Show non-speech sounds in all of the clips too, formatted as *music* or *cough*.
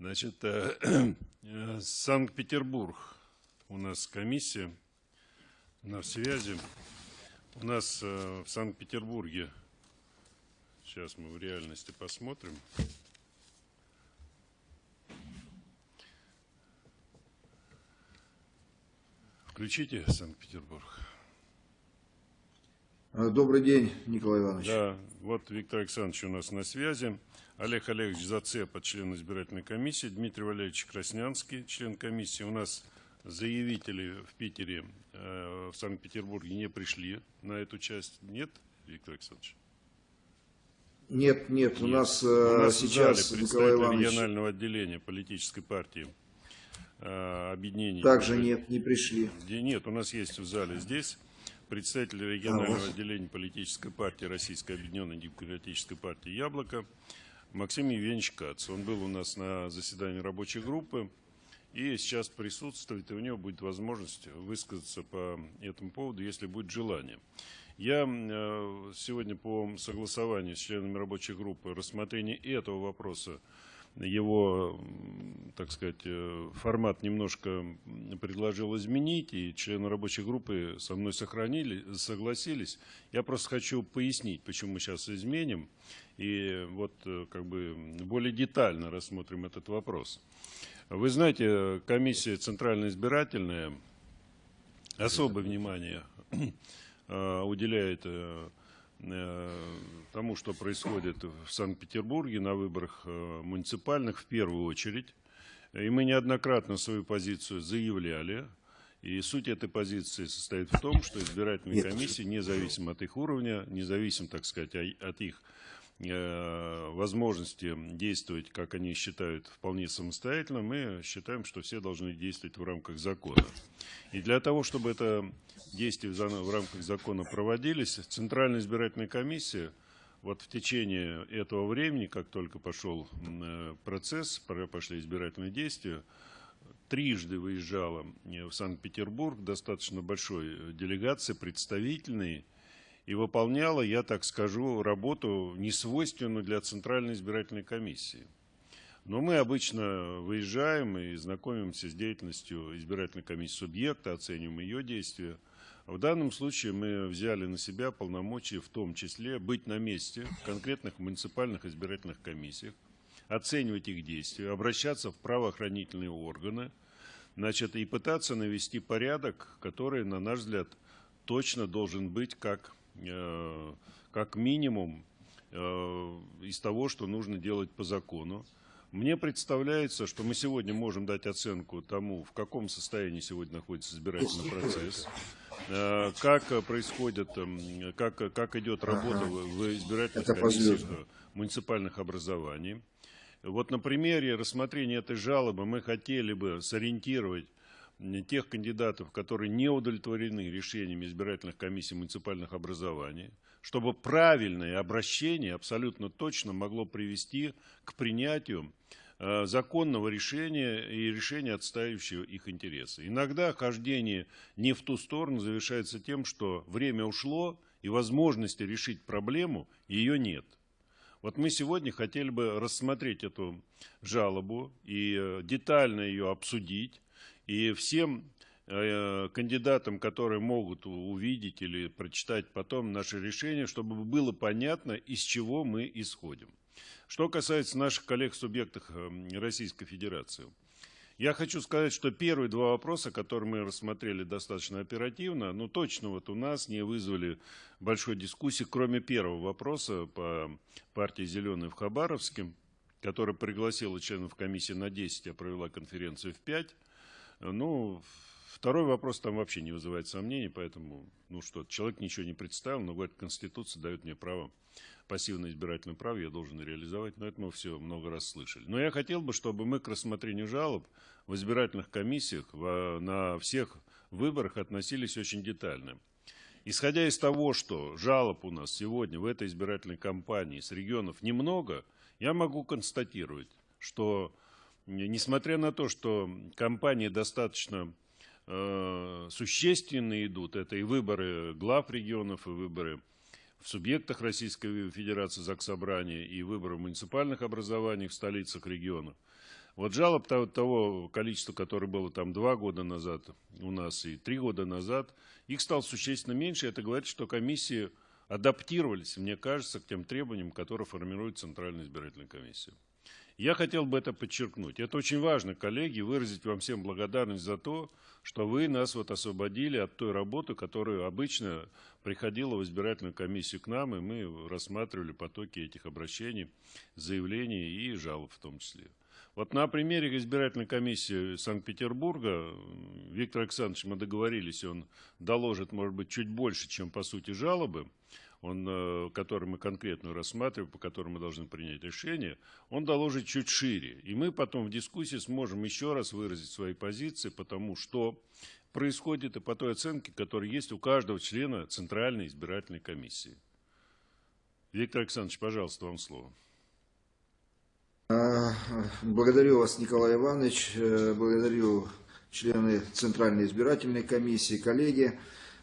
Значит, э, *clears throat* э, Санкт-Петербург. У нас комиссия на связи. У нас э, в Санкт-Петербурге, сейчас мы в реальности посмотрим. Включите Санкт-Петербург. Добрый день, Николай Иванович. Да, вот Виктор Александрович у нас на связи. Олег Олегович Зацепа, член избирательной комиссии. Дмитрий Валерьевич Краснянский, член комиссии. У нас заявители в Питере, э, в Санкт-Петербурге не пришли на эту часть. Нет, Виктор Александрович? Нет, нет, у Нет. нас, У э, нас в зале сейчас Николай Иванович регионального отделения политической партии э, объединения. также нет, не пришли. Нет, у нас есть в зале здесь представитель регионального А, вот. отделения политической партии Российской Объединенной Демократической партии «Яблоко» Максим Евгеньевич Кац. Он был у нас на заседании рабочей группы и сейчас присутствует, и у него будет возможность высказаться по этому поводу, если будет желание. Я э, сегодня по согласованию с членами рабочей группы рассмотрение этого вопроса его, так сказать, э, формат немножко предложил изменить, и члены рабочей группы со мной сохранили, согласились. Я просто хочу пояснить, почему мы сейчас изменим, и вот э, как бы более детально рассмотрим этот вопрос. Вы знаете, комиссия Центральная избирательная особое внимание э, уделяет э, э, тому, что происходит в Санкт-Петербурге на выборах э, муниципальных в первую очередь. И мы неоднократно свою позицию заявляли. И суть этой позиции состоит в том, что избирательные комиссии, независимо от их уровня, независимо, так сказать, от их э, возможности действовать, как они считают, вполне самостоятельно, мы считаем, что все должны действовать в рамках закона. И для того, чтобы это действия в рамках закона проводились, Центральная избирательная комиссия вот в течение этого времени, как только пошел э, процесс, пошли избирательные действия, трижды выезжала э, в Санкт-Петербург, достаточно большой э, делегации, представительной, и выполняла, я так скажу, работу, несвойственную для Центральной избирательной комиссии. Но мы обычно выезжаем и знакомимся с деятельностью избирательной комиссии субъекта, оцениваем ее действия. В данном случае мы взяли на себя полномочия, в том числе быть на месте в конкретных муниципальных избирательных комиссиях, оценивать их действия, обращаться в правоохранительные органы, значит, и пытаться навести порядок, который, на наш взгляд, точно должен быть как, как минимум э, из того, что нужно делать по закону. Мне представляется, что мы сегодня можем дать оценку тому, в каком состоянии сегодня находится избирательный процесс, э, как э, происходит, эм, как, как идет работа в в избирательных Это комиссиях э, муниципальных образований. Вот на примере рассмотрения этой жалобы мы хотели бы сориентировать тех кандидатов, которые не удовлетворены решениями избирательных комиссий муниципальных образований, чтобы правильное обращение абсолютно точно могло привести к принятию э, законного решения и решения, отстаивающего их интересы. Иногда хождение не в ту сторону завершается тем, что время ушло и возможности решить проблему ее нет. Вот мы сегодня хотели бы рассмотреть эту жалобу и э, детально ее обсудить. И всем э, кандидатам, которые могут увидеть или прочитать потом наше решение, чтобы было понятно, из чего мы исходим. Что касается наших коллег в субъектах э, Российской Федерации. Я хочу сказать, что первые два вопроса, которые мы рассмотрели достаточно оперативно, ну точно вот у нас не вызвали большой дискуссии, кроме первого вопроса по партии «Зеленый» в Хабаровске, которая пригласила членов комиссии на 10, а провела конференцию в 5. Ну, второй вопрос там вообще не вызывает сомнений, поэтому, ну что, человек ничего не представил, но говорит, Конституция дает мне право пассивное избирательное право я должен реализовать, но это мы все много раз слышали. Но я хотел бы, чтобы мы к рассмотрению жалоб в избирательных комиссиях в- на всех выборах относились очень детально. Исходя из того, что жалоб у нас сегодня в этой избирательной кампании с регионов немного, я могу констатировать, что несмотря на то, что кампании достаточно э, существенные идут, это и выборы глав регионов, и выборы в субъектах Российской Федерации Заксобрания, и выборы в муниципальных образованиях в столицах регионов. Вот жалоб того, того количества, которое было там два года назад у нас и три года назад, их стало существенно меньше. Это говорит, что комиссии адаптировались, мне кажется, к тем требованиям, которые формирует Центральная избирательная комиссия. Я хотел бы это подчеркнуть. Это очень важно, коллеги, выразить вам всем благодарность за то, что вы нас вот освободили от той работы, которая обычно приходила в избирательную комиссию к нам, и мы рассматривали потоки этих обращений, заявлений и жалоб в том числе. Вот на примере избирательной комиссии Санкт-Петербурга, Виктор Александрович, мы договорились, он доложит, может быть, чуть больше, чем по сути жалобы, он, э, который мы конкретно рассматриваем, по которому мы должны принять решение, он доложит чуть шире. И мы потом в дискуссии сможем еще раз выразить свои позиции, потому что происходит и по той оценке, которая есть у каждого члена Центральной избирательной комиссии. Виктор Александрович, пожалуйста, вам слово. А, благодарю вас, Николай Иванович, э, благодарю члены Центральной избирательной комиссии, коллеги.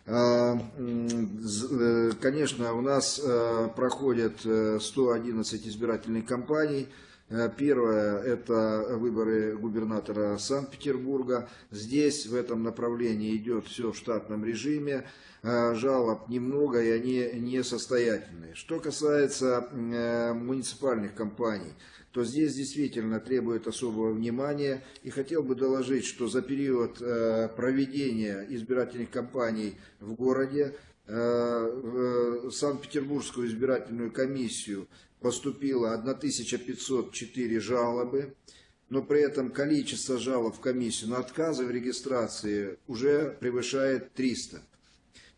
А, э, конечно, у нас э, проходят 111 избирательных кампаний. Э, первое – это выборы губернатора Санкт-Петербурга. Здесь в этом направлении идет все в штатном режиме. Жалоб немного, и они несостоятельные. Что касается муниципальных кампаний – то здесь действительно требует особого внимания. И хотел бы доложить, что за период э, проведения избирательных кампаний в городе э, в Санкт-Петербургскую избирательную комиссию поступило 1504 жалобы, но при этом количество жалоб в комиссию на отказы в регистрации уже превышает 300.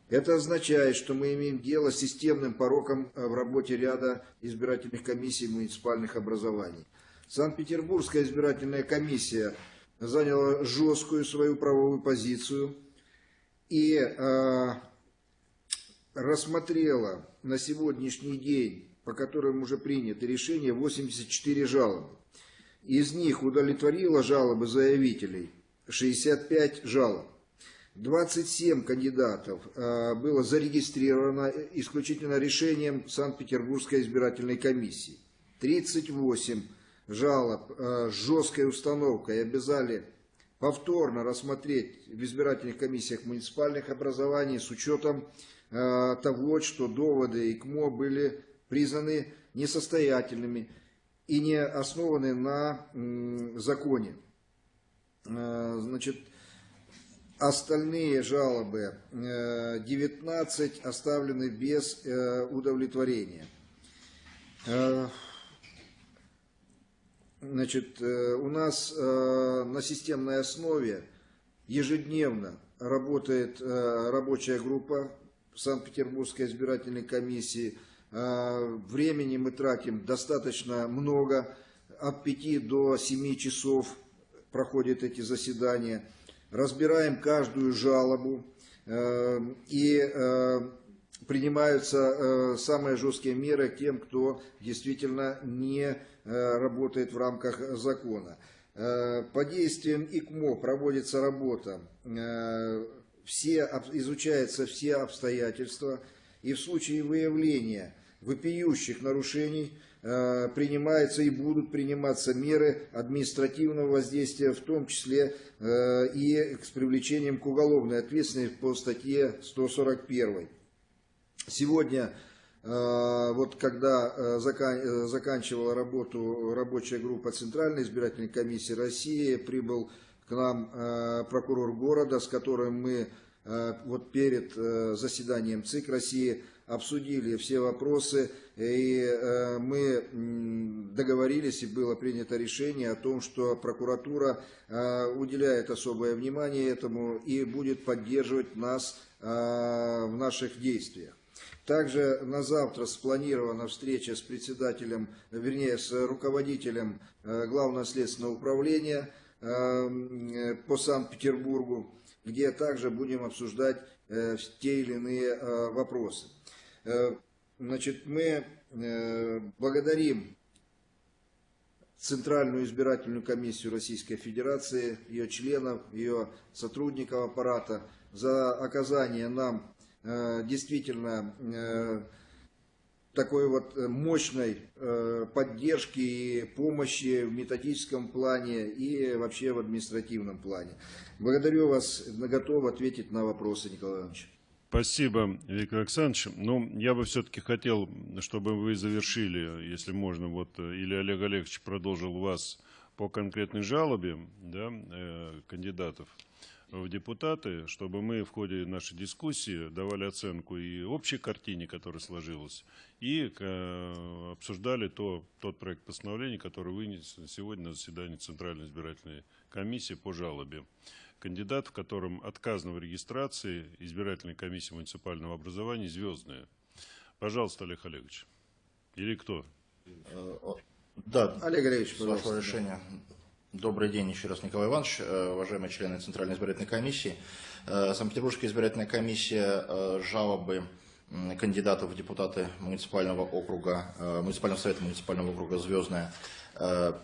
Это означает, что мы имеем дело с системным пороком э, в работе ряда избирательных комиссий муниципальных образований. Санкт-Петербургская избирательная комиссия заняла жесткую свою правовую позицию и э, рассмотрела на сегодняшний день, по которым уже принято решение, 84 жалобы. Из них удовлетворила жалобы заявителей 65 жалоб. 27 кандидатов э, было зарегистрировано исключительно решением Санкт-Петербургской избирательной комиссии. 38 жалоб э, с жесткой установкой обязали повторно рассмотреть в избирательных комиссиях муниципальных образований с учетом э, того, что доводы ИКМО были признаны несостоятельными и не основаны на законе. Значит, Остальные жалобы 19 э, оставлены без э, удовлетворения. Э, значит, у нас на системной основе ежедневно работает рабочая группа Санкт-Петербургской избирательной комиссии. Времени мы тратим достаточно много, от 5 до 7 часов проходят эти заседания разбираем каждую жалобу э, и э, принимаются э, самые жесткие меры тем, кто действительно не работает в рамках закона. По действиям ИКМО проводится работа, все, изучаются все обстоятельства, и в случае выявления вопиющих нарушений принимаются и будут приниматься меры административного воздействия, в том числе э, и с привлечением к уголовной ответственности по статье 141. Сегодня, э, вот когда заканчивала работу рабочая группа Центральной избирательной комиссии России, прибыл к нам прокурор города, с которым мы вот перед заседанием ЦИК России обсудили все вопросы, и э, мы договорились, и было принято решение о том, что прокуратура э, уделяет особое внимание этому и будет поддерживать нас э, в наших действиях. Также на завтра спланирована встреча с председателем, вернее, с руководителем Главного следственного управления по Санкт-Петербургу, где также будем обсуждать те или иные вопросы. Э, значит, мы э, благодарим Центральную избирательную комиссию Российской Федерации, ее членов, ее сотрудников аппарата за оказание нам э, действительно такой вот мощной поддержки и помощи в методическом плане и вообще в административном плане. Благодарю вас, готов ответить на вопросы, Николай Иванович. Спасибо, Виктор Александрович. Ну, я бы все-таки хотел, чтобы вы завершили, если можно, вот, или Олег Олегович продолжил вас по конкретной жалобе да, э, кандидатов в депутаты, чтобы мы в ходе нашей дискуссии давали оценку и общей картине, которая сложилась, и э, обсуждали то, тот проект постановления, который вынес сегодня на заседании Центральной избирательной комиссии по жалобе. Кандидат, в котором отказано в регистрации избирательной комиссии муниципального образования «Звездная». Пожалуйста, Олег Олегович. Или кто? Э, да, Олег Олегович, вашего решения. Добрый день еще раз, Николай Иванович, э, уважаемые члены Центральной избирательной комиссии. Э, Санкт-Петербургская избирательная комиссия жалобы кандидатов в депутаты муниципального округа, муниципального совета муниципального округа «Звездная»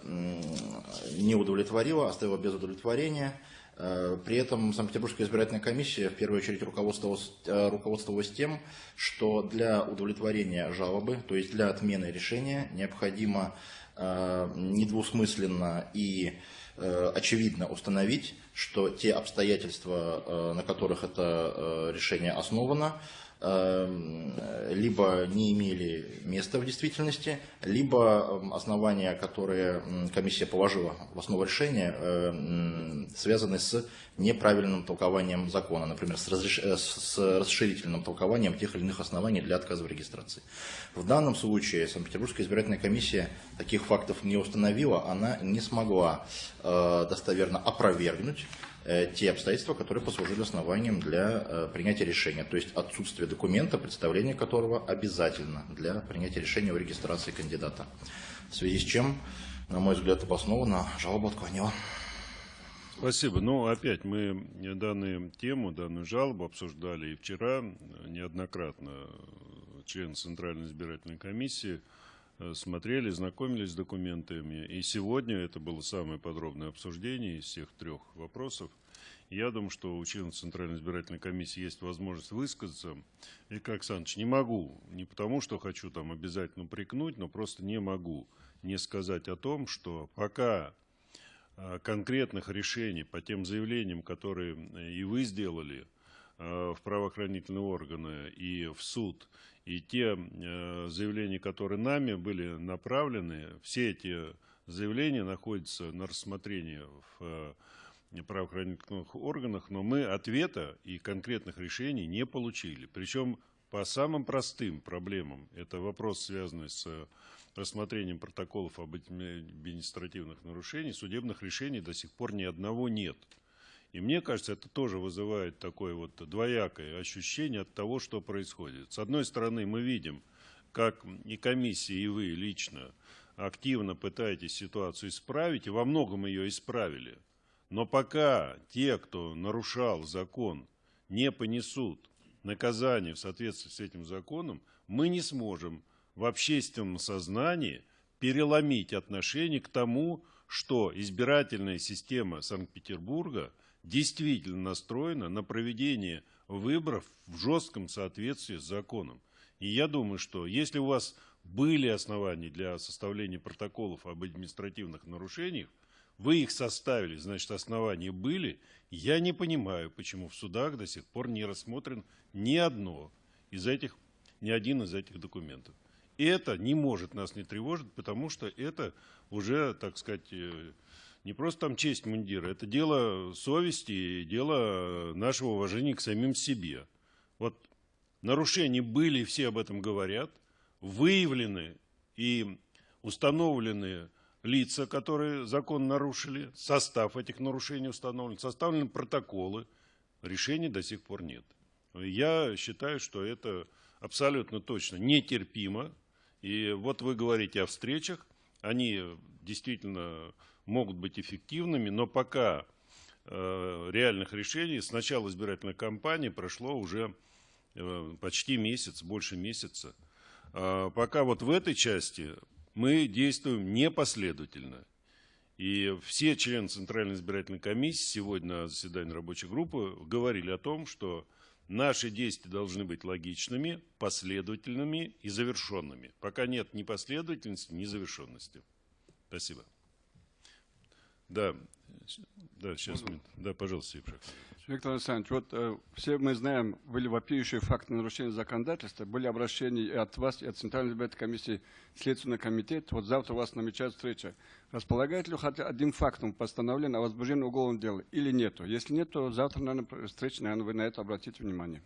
не удовлетворила, оставила без удовлетворения. При этом Санкт-Петербургская избирательная комиссия в первую очередь руководствовалась, руководствовалась тем, что для удовлетворения жалобы, то есть для отмены решения, необходимо Э, недвусмысленно и э, очевидно установить, что те обстоятельства, э, на которых это решение основано, либо не имели места в действительности, либо эм, основания, которые комиссия положила в основу решения, эм, связаны с неправильным толкованием закона, например, с, разреш... Э, с расширительным толкованием тех или иных оснований для отказа в регистрации. В данном случае Санкт-Петербургская избирательная комиссия таких фактов не установила, она не смогла э, достоверно опровергнуть Э, те обстоятельства, которые послужили основанием для э, принятия решения, то есть отсутствие документа, представление которого обязательно для принятия решения о регистрации кандидата. В связи с чем, на мой взгляд, обоснованно жалоба отклонила. Спасибо. Ну, опять мы данную тему, данную жалобу обсуждали и вчера неоднократно члены Центральной избирательной комиссии э, смотрели, знакомились с документами. И сегодня это было самое подробное обсуждение из всех трех вопросов. Я думаю, что у членов Центральной избирательной комиссии есть возможность высказаться. Виктор Александрович, не могу, не потому что хочу там обязательно упрекнуть, но просто не могу не сказать о том, что пока а, конкретных решений по тем заявлениям, которые и вы сделали в правоохранительные органы и в суд, и те а, заявления, которые нами были направлены, все эти заявления находятся на рассмотрении в правоохранительных органах, но мы ответа и конкретных решений не получили. Причем по самым простым проблемам. Это вопрос, связанный с рассмотрением протоколов об административных нарушениях, судебных решений до сих пор ни одного нет. И мне кажется, это тоже вызывает такое вот двоякое ощущение от того, что происходит. С одной стороны, мы видим, как и комиссия, и вы лично активно пытаетесь ситуацию исправить, и во многом ее исправили – но пока те, кто нарушал закон, не понесут наказание в соответствии с этим законом, мы не сможем в общественном сознании переломить отношение к тому, что избирательная система Санкт-Петербурга действительно настроена на проведение выборов в жестком соответствии с законом. И я думаю, что если у вас были основания для составления протоколов об административных нарушениях, вы их составили, значит, основания были. Я не понимаю, почему в судах до сих пор не рассмотрен ни одно из этих, ни один из этих документов. И это не может нас не тревожить, потому что это уже, так сказать, э, не просто там честь мундира, это дело совести, дело нашего уважения к самим себе. Вот нарушения были, все об этом говорят, выявлены и установлены лица, которые закон нарушили, состав этих нарушений установлен, составлены протоколы, решений до сих пор нет. Я считаю, что это абсолютно точно нетерпимо. И вот вы говорите о встречах, они действительно могут быть эффективными, но пока э, реальных решений с начала избирательной кампании прошло уже э, почти месяц, больше месяца. А пока вот в этой части мы действуем непоследовательно. И все члены Центральной избирательной комиссии сегодня на заседании рабочей группы говорили о том, что Наши действия должны быть логичными, последовательными и завершенными. Пока нет ни последовательности, ни завершенности. Спасибо. Да, да, сейчас, да, пожалуйста, Евшак. Виктор Александрович, вот э, все мы знаем, были вопиющие факты нарушения законодательства, были обращения и от вас, и от Центральной избирательной комиссии, Следственный комитет. Вот завтра у вас намечается встреча. Располагает ли хотя одним фактом постановления о возбуждении уголовного дела или нету? Если нет, то завтра, наверное, встреча, наверное, вы на это обратите внимание.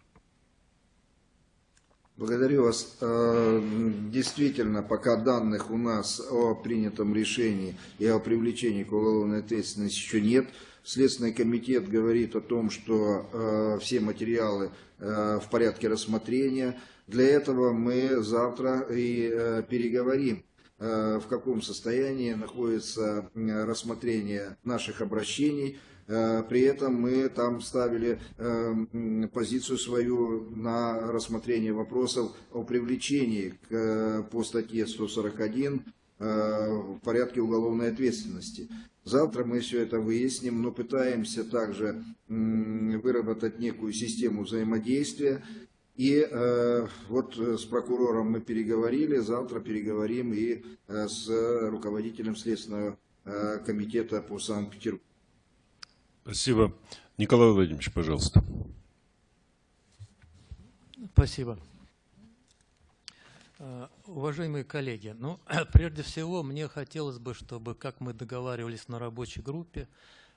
Благодарю вас. Э, Действительно, пока данных у нас о принятом решении и о привлечении к уголовной ответственности еще нет. Следственный комитет говорит о том, что э, все материалы э, в порядке рассмотрения. Для этого мы завтра и переговорим, в каком состоянии находится рассмотрение наших обращений. Э, При этом мы там ставили э, позицию свою на рассмотрение вопросов о привлечении э, по статье 141 э, в порядке уголовной ответственности. Завтра мы все это выясним, но пытаемся также выработать некую систему взаимодействия. И э, вот с прокурором мы переговорили, завтра переговорим и с руководителем Следственного комитета по Санкт-Петербургу. Спасибо. Николай Владимирович, пожалуйста. Спасибо. Э, Уважаемые коллеги, ну, *clears throat* прежде всего, мне хотелось бы, чтобы, как мы договаривались на рабочей группе,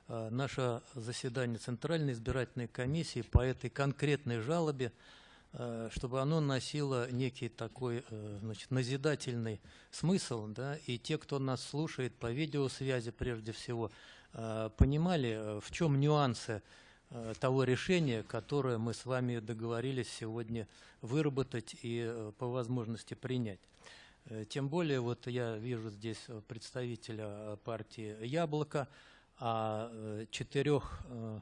э, наше заседание Центральной избирательной комиссии по этой конкретной жалобе, э, чтобы оно носило некий такой, значит, назидательный смысл, да, и те, кто нас слушает по видеосвязи прежде всего, понимали, э, в чем нюансы э, того решения, которое мы с вами договорились сегодня выработать и э, по возможности принять. Э, Тем более, вот я вижу здесь э, представителя э, партии «Яблоко», а э, четырех э,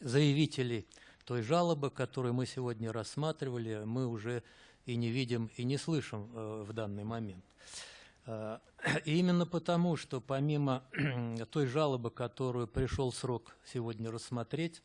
заявителей той жалобы, которую мы сегодня рассматривали, мы уже и не видим, и не слышим э, в данный момент. И именно потому, что помимо *clears throat* той жалобы, которую пришел срок сегодня рассмотреть,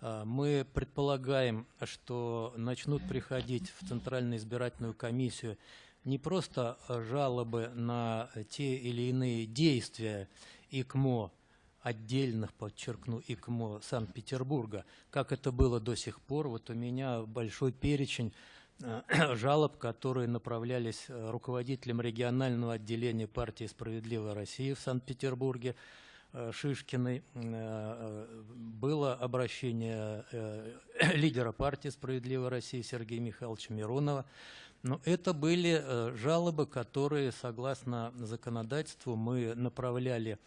э, мы предполагаем, что начнут приходить в Центральную избирательную комиссию не просто э, жалобы на те или иные действия ИКМО, отдельных, подчеркну, ИКМО Санкт-Петербурга, как это было до сих пор. Вот у меня большой перечень *clears throat* жалоб, которые направлялись э, руководителем регионального отделения партии «Справедливая Россия» в Санкт-Петербурге, э, Шишкиной. Э, э, Было обращение э, *clears throat* лидера партии «Справедливая Россия» Сергея Михайловича Миронова. Но это были э, жалобы, которые, согласно законодательству, мы направляли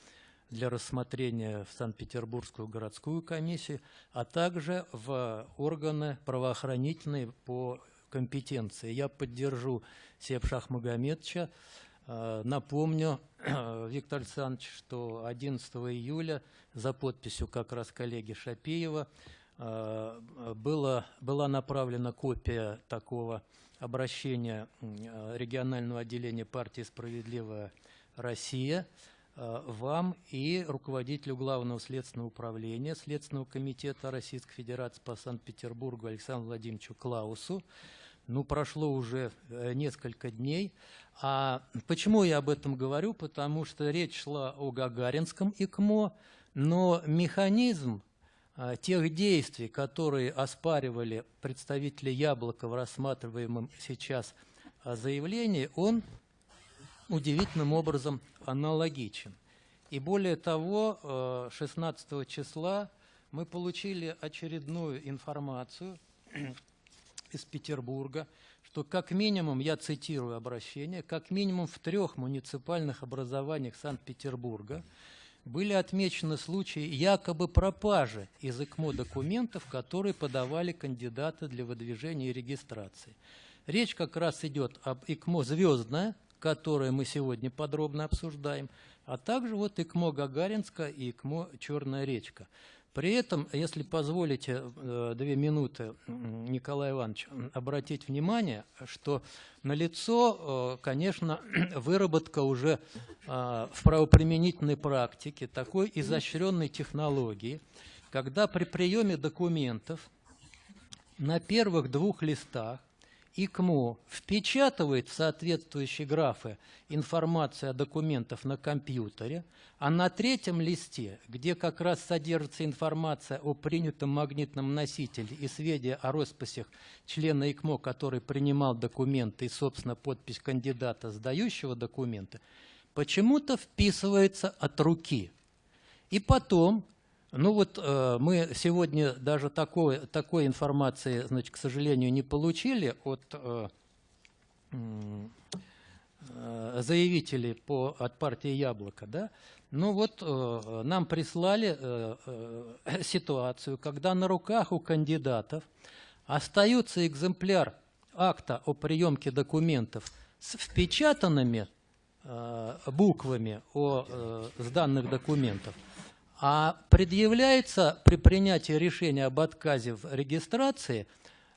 для рассмотрения в Санкт-Петербургскую городскую комиссию, а также в органы правоохранительные по компетенции. Я поддержу Сеп Шахмагомедовича. Э, Напомню, *clears throat* Виктор Александрович, что 11 июля за подписью как раз коллеги Шапеева э, было, была направлена копия такого обращения э, регионального отделения партии «Справедливая Россия» вам и руководителю Главного следственного управления Следственного комитета Российской Федерации по Санкт-Петербургу Александру Владимировичу Клаусу. Ну, прошло уже э, несколько дней. А почему я об этом говорю? Потому что речь шла о Гагаринском ИКМО, но механизм а, тех действий, которые оспаривали представители Яблока в рассматриваемом сейчас а, заявлении, он удивительным образом аналогичен. И более того, э, 16 числа мы получили очередную информацию из Петербурга, что как минимум, я цитирую обращение, как минимум в трех муниципальных образованиях Санкт-Петербурга были отмечены случаи якобы пропажи из ИКМО документов, которые подавали кандидаты для выдвижения и регистрации. Речь как раз идет об ИКМО «Звездное», которое мы сегодня подробно обсуждаем, а также вот ИКМО «Гагаринска» и ИКМО «Черная речка». При этом, если позволите э, две минуты, Николай Иванович, обратить внимание, что налицо, э, конечно, *clears throat* выработка уже э, в правоприменительной практике такой изощренной технологии, когда при приеме документов на первых двух листах ИКМО впечатывает в соответствующие графы информацию о документах на компьютере, а на третьем листе, где как раз содержится информация о принятом магнитном носителе и сведения о росписях члена ИКМО, который принимал документы и, собственно, подпись кандидата, сдающего документы, почему-то вписывается от руки. И потом ну вот э, мы сегодня даже такой, такой информации, значит, к сожалению, не получили от э, э, заявителей по, от партии «Яблоко». Да? Ну вот э, нам прислали э, э, ситуацию, когда на руках у кандидатов остается экземпляр акта о приемке документов с впечатанными э, буквами о э, сданных документов – а предъявляется при принятии решения об отказе в регистрации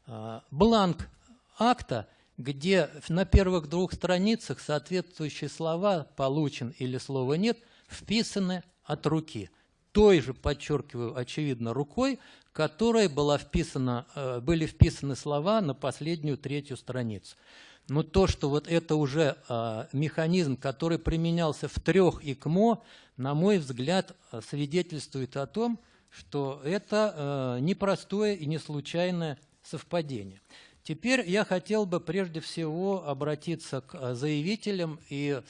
а, бланк акта, где на первых двух страницах соответствующие слова «получен» или слова «нет» вписаны от руки. Той же, подчеркиваю, очевидно, рукой, которой была вписана, э, были вписаны слова на последнюю третью страницу. Но то, что вот это уже э, механизм, который применялся в трех ИКМО, на мой взгляд, свидетельствует о том, что это э, непростое и не случайное совпадение. Теперь я хотел бы прежде всего обратиться к заявителям, и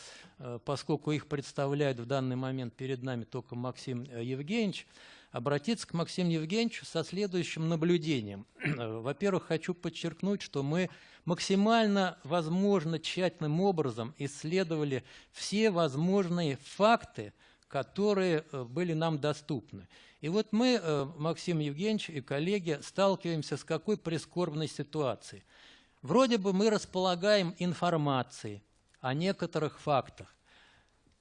поскольку их представляет в данный момент перед нами только Максим э, Евгеньевич, обратиться к Максиму Евгеньевичу со следующим наблюдением. *clears throat* Во-первых, хочу подчеркнуть, что мы максимально возможно тщательным образом исследовали все возможные факты, которые э, были нам доступны. И вот мы, э, Максим Евгеньевич и коллеги, сталкиваемся с какой прискорбной ситуацией. Вроде бы мы располагаем информацией о некоторых фактах,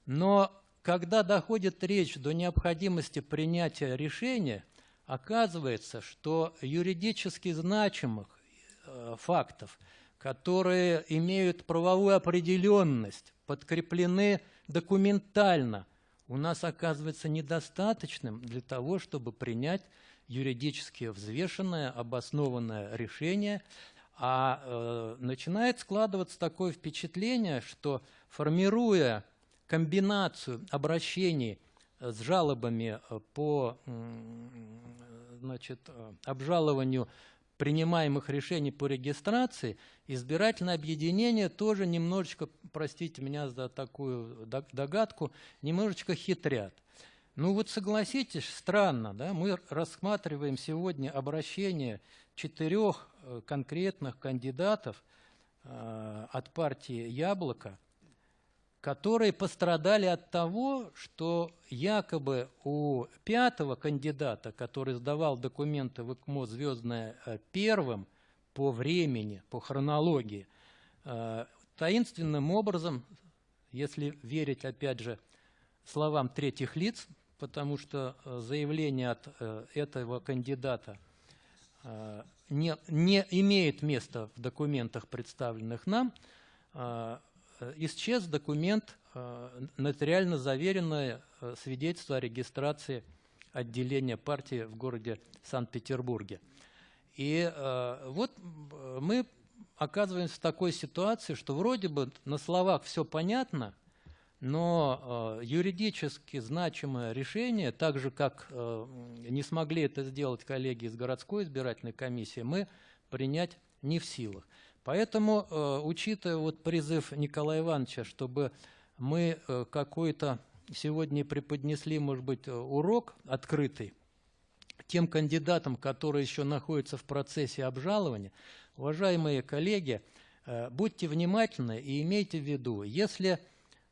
но когда доходит речь до необходимости принятия решения, оказывается, что юридически значимых э, фактов, которые имеют правовую определенность, подкреплены документально, у нас оказывается недостаточным для того, чтобы принять юридически взвешенное, обоснованное решение, а э, начинает складываться такое впечатление, что формируя комбинацию обращений с жалобами по значит, обжалованию принимаемых решений по регистрации, избирательное объединение тоже немножечко, простите меня за такую догадку, немножечко хитрят. Ну вот согласитесь, странно, да, мы рассматриваем сегодня обращение четырех э, конкретных кандидатов э, от партии «Яблоко», которые пострадали от того, что якобы у пятого кандидата, который сдавал документы в ИКМО «Звездное» э, первым по времени, по хронологии, э, таинственным образом, если верить, опять же, словам третьих лиц, потому что э, заявление от этого кандидата не, не имеет места в документах, представленных нам, исчез документ, э, нотариально заверенное э, свидетельство о регистрации отделения партии в городе Санкт-Петербурге. И вот мы оказываемся в такой ситуации, что вроде бы на словах все понятно, но юридически значимое решение, так же как не смогли это сделать коллеги из городской избирательной комиссии, мы принять не в силах. Поэтому, э, учитывая вот призыв Николая Ивановича, чтобы мы э, какой-то сегодня преподнесли, может быть, э, урок открытый тем кандидатам, которые еще находятся в процессе обжалования, уважаемые коллеги, будьте внимательны и имейте в виду, если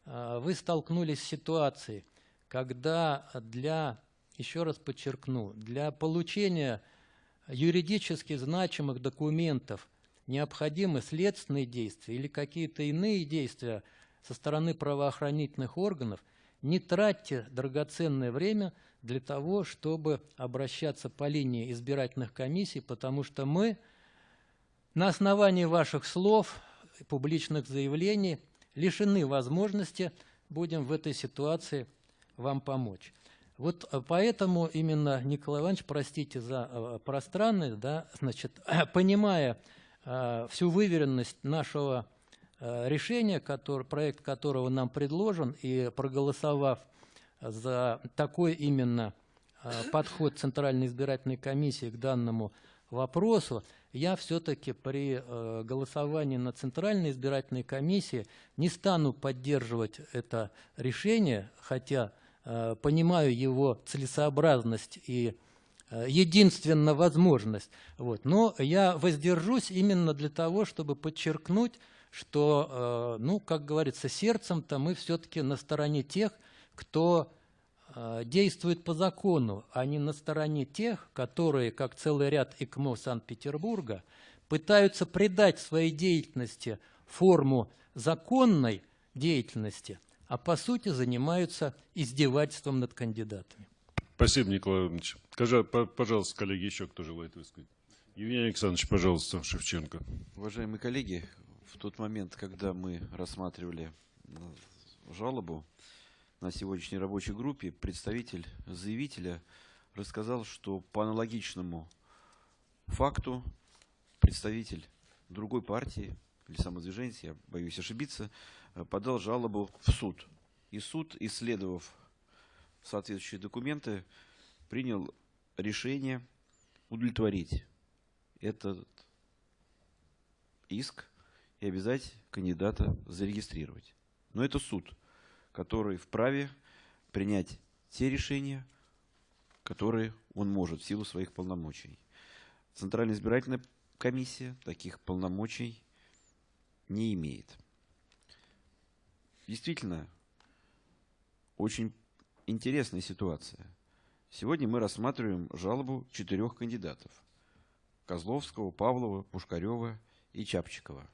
вы столкнулись с ситуацией, когда для, еще раз подчеркну, для получения юридически значимых документов – необходимы следственные действия или какие-то иные действия со стороны правоохранительных органов, не тратьте драгоценное время для того, чтобы обращаться по линии избирательных комиссий, потому что мы на основании ваших слов, публичных заявлений лишены возможности будем в этой ситуации вам помочь. Вот э, поэтому именно, Николай Иванович, простите за э, пространность, да, значит, *clears throat* понимая всю выверенность нашего э, решения, который, проект которого нам предложен, и проголосовав за такой именно э, подход Центральной избирательной комиссии к данному вопросу, я все-таки при э, голосовании на Центральной избирательной комиссии не стану поддерживать это решение, хотя э, понимаю его целесообразность и э, единственно возможность. Вот. Но я воздержусь именно для того, чтобы подчеркнуть, что, э, ну, как говорится, сердцем-то мы все-таки на стороне тех, кто э, действует по закону, а не на стороне тех, которые, как целый ряд ИКМО Санкт-Петербурга, пытаются придать своей деятельности форму законной деятельности, а по сути занимаются издевательством над кандидатами. Спасибо, Николай Иванович. По- пожалуйста, коллеги, еще кто желает высказать? Евгений Александрович, пожалуйста, Шевченко. Уважаемые коллеги, в тот момент, когда мы рассматривали э, жалобу на сегодняшней рабочей группе, представитель заявителя рассказал, что по аналогичному факту представитель другой партии или самодвижения, я боюсь ошибиться, э, подал жалобу в суд. И суд, исследовав соответствующие документы, принял решение удовлетворить этот иск и обязать кандидата зарегистрировать. Но это суд, который вправе принять те решения, которые он может в силу своих полномочий. Центральная избирательная комиссия таких полномочий не имеет. Действительно, очень интересная ситуация. Сегодня мы рассматриваем жалобу четырех кандидатов. Козловского, Павлова, Пушкарева и Чапчикова,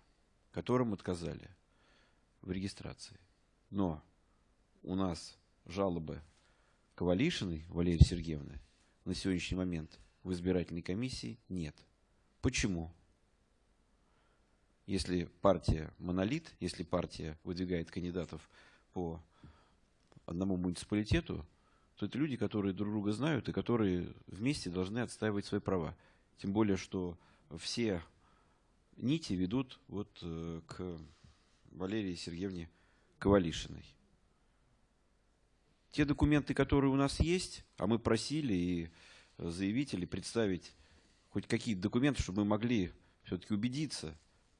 которым отказали в регистрации. Но у нас жалобы Ковалишиной Валерии Сергеевны на сегодняшний момент в избирательной комиссии нет. Почему? Если партия монолит, если партия выдвигает кандидатов по одному муниципалитету, то это люди, которые друг друга знают и которые вместе должны отстаивать свои права. Тем более, что все нити ведут вот э, к Валерии Сергеевне Ковалишиной. Те документы, которые у нас есть, а мы просили и заявители представить хоть какие-то документы, чтобы мы могли все-таки убедиться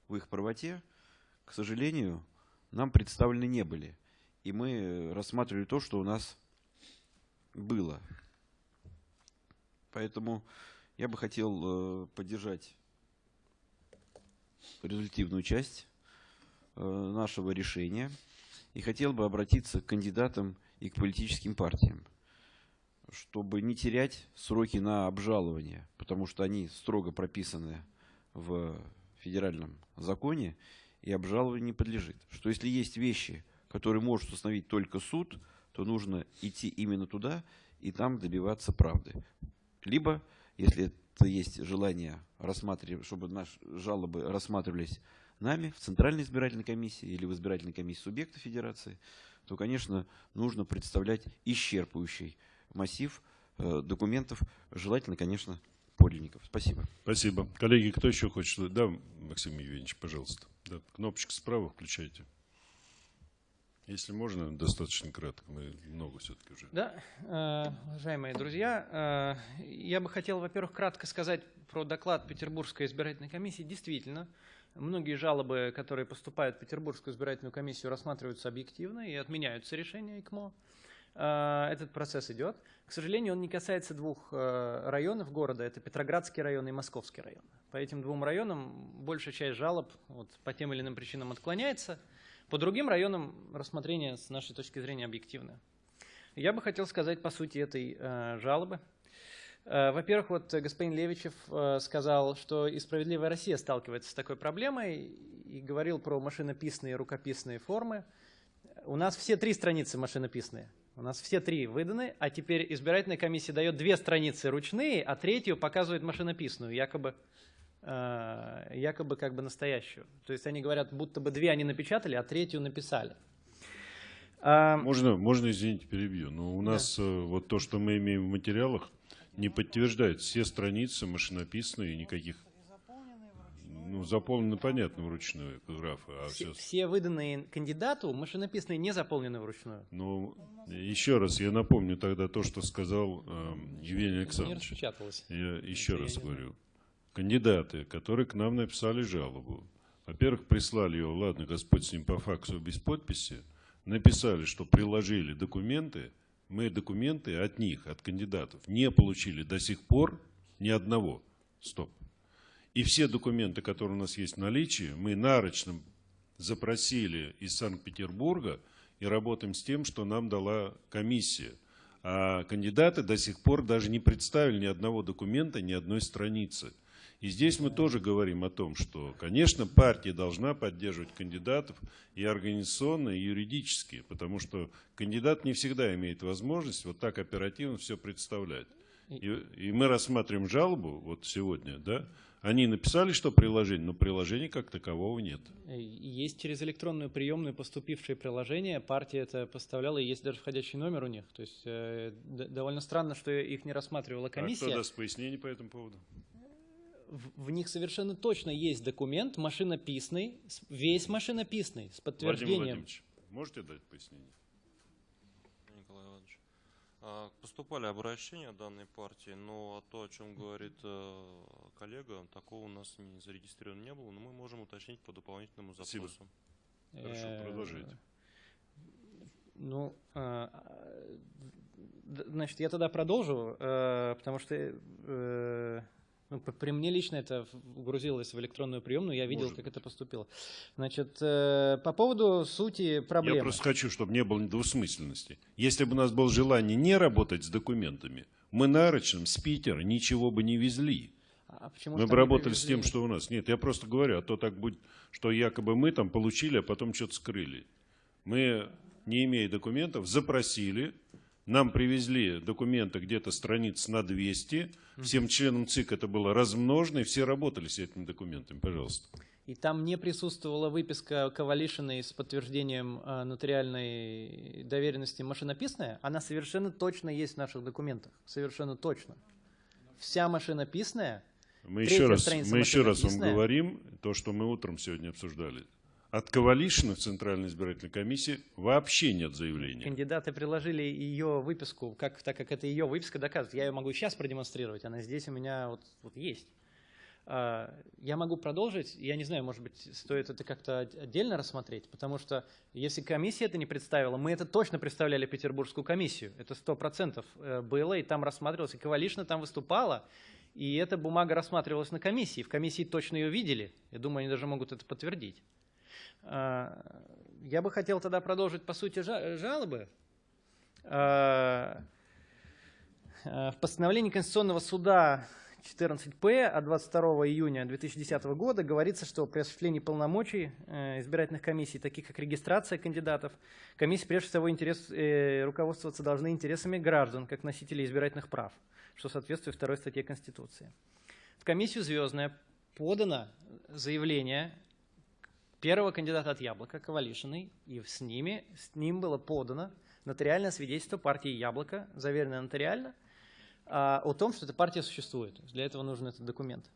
в их правоте, к сожалению, нам представлены не были. И мы рассматривали то, что у нас было. Поэтому я бы хотел э, поддержать результативную часть э, нашего решения и хотел бы обратиться к кандидатам и к политическим партиям, чтобы не терять сроки на обжалование, потому что они строго прописаны в федеральном законе и обжалованию не подлежит. Что если есть вещи, которые может установить только суд, то нужно идти именно туда и там добиваться правды. Либо, если это есть желание рассматривать, чтобы наши жалобы рассматривались нами в Центральной избирательной комиссии или в избирательной комиссии субъекта федерации, то, конечно, нужно представлять исчерпывающий массив э, документов, желательно, конечно, подлинников. Спасибо. Спасибо. Коллеги, кто еще хочет? Да, Максим Евгеньевич, пожалуйста. Да, кнопочку справа включайте. Если можно, достаточно кратко. Мы много все-таки уже. Да, э, уважаемые друзья, э, я бы хотел, во-первых, кратко сказать про доклад Петербургской избирательной комиссии. Действительно, многие жалобы, которые поступают в Петербургскую избирательную комиссию, рассматриваются объективно и отменяются решения ИКМО. Э, Этот процесс идет. К сожалению, он не касается двух районов города. Это Петроградский район и Московский район. По этим двум районам большая часть жалоб вот, по тем или иным причинам отклоняется. По другим районам рассмотрение с нашей точки зрения объективное. Я бы хотел сказать по сути этой э, жалобы. Э, во-первых, вот господин Левичев э, сказал, что и «Справедливая Россия» сталкивается с такой проблемой и говорил про машинописные и рукописные формы. У нас все три страницы машинописные. У нас все три выданы, а теперь избирательная комиссия дает две страницы ручные, а третью показывает машинописную, якобы якобы как бы настоящую. То есть они говорят, будто бы две они напечатали, а третью написали. А, Можно, можно, извините, перебью. Но у нас э, вот то, что мы имеем в материалах, не подтверждает. Все страницы машинописные, никаких... Ну, заполнены, понятно, вручную графы, а все, все... все выданные кандидату машинописные не заполнены вручную. Ну, еще раз, я напомню тогда то, что сказал э, Евгений Не Александрович. распечаталось. Я еще раз не говорю. Кандидаты, которые к нам написали жалобу, во-первых, прислали ее, ладно, Господь с ним по факсу без подписи, написали, что приложили документы, мы документы от них, от кандидатов, не получили до сих пор ни одного. Стоп. И все документы, которые у нас есть в наличии, мы нарочно запросили из Санкт-Петербурга и работаем с тем, что нам дала комиссия. А кандидаты до сих пор даже не представили ни одного документа, ни одной страницы. И здесь мы тоже говорим о том, что, конечно, партия должна поддерживать кандидатов и организационно, и юридически, потому что кандидат не всегда имеет возможность вот так оперативно все представлять. И, и мы рассматриваем жалобу вот сегодня, да, они написали, что приложение, но приложения как такового нет. Есть через электронную приемную поступившие приложения, партия это поставляла, и есть даже входящий номер у них. То есть э, довольно странно, что их не рассматривала А кто комиссия. даст пояснение по этому поводу? В, в них совершенно точно есть документ машинописный, весь машинописный, с Владимир подтверждением. Владимирович, можете дать пояснение? Николай Иванович. А, Поступали обращения данной партии, но то, о чем говорит э, коллега, такого у нас не зарегистрировано не было, но мы можем уточнить по дополнительному Спасибо. запросу. Хорошо, Э, продолжайте. Ну, а, значит, я тогда продолжу, э, потому что ну, при мне лично это грузилось в электронную приемную, я видел, Может как это поступило. Значит, э, по поводу сути проблемы. Я просто хочу, чтобы не было двусмысленности. Если бы у нас было желание не работать с документами, мы нарочным с Питера ничего бы не везли. А почему мы бы работали с тем, что у нас. Нет, я просто говорю, а то так будет, что якобы мы там получили, а потом что-то скрыли. Мы, не имея документов, запросили, нам привезли документы где-то страниц на 200, всем членам ЦИК это было размножено, и все работали с этими документами. Пожалуйста. И там не присутствовала выписка Ковалишиной с подтверждением э, нотариальной доверенности машинописная. Она совершенно точно есть в наших документах. Совершенно точно. Вся машинописная. Мы еще раз, мы еще раз вам говорим то, что мы утром сегодня обсуждали. От Ковалишина в Центральной избирательной комиссии вообще нет заявления. Кандидаты приложили ее выписку, как, так как это ее выписка доказывает. Я ее могу сейчас продемонстрировать, она здесь у меня вот, вот есть. А, Я могу продолжить, я не знаю, может быть, стоит это как-то от- отдельно рассмотреть, потому что если комиссия это не представила, мы это точно представляли Петербургскую комиссию, это сто процентов э, было, и там рассматривалось, и Ковалишна там выступала, и эта бумага рассматривалась на комиссии, в комиссии точно ее видели, я думаю, они даже могут это подтвердить. А, Я бы хотел тогда продолжить по сути жа- жалобы. А, а, В постановлении Конституционного суда 14П от 22 июня 2010 года говорится, что при осуществлении полномочий э, избирательных комиссий, таких как регистрация кандидатов, комиссии прежде всего интерес, э, руководствоваться должны интересами граждан, как носителей избирательных прав, что соответствует второй статье Конституции. В комиссию «Звездная» подано заявление первого кандидата от «Яблока» Ковалишиной, и с, ними, с ним было подано нотариальное свидетельство партии «Яблоко», заверенное нотариально, а, о том, что эта партия существует. Для этого нужен этот документ.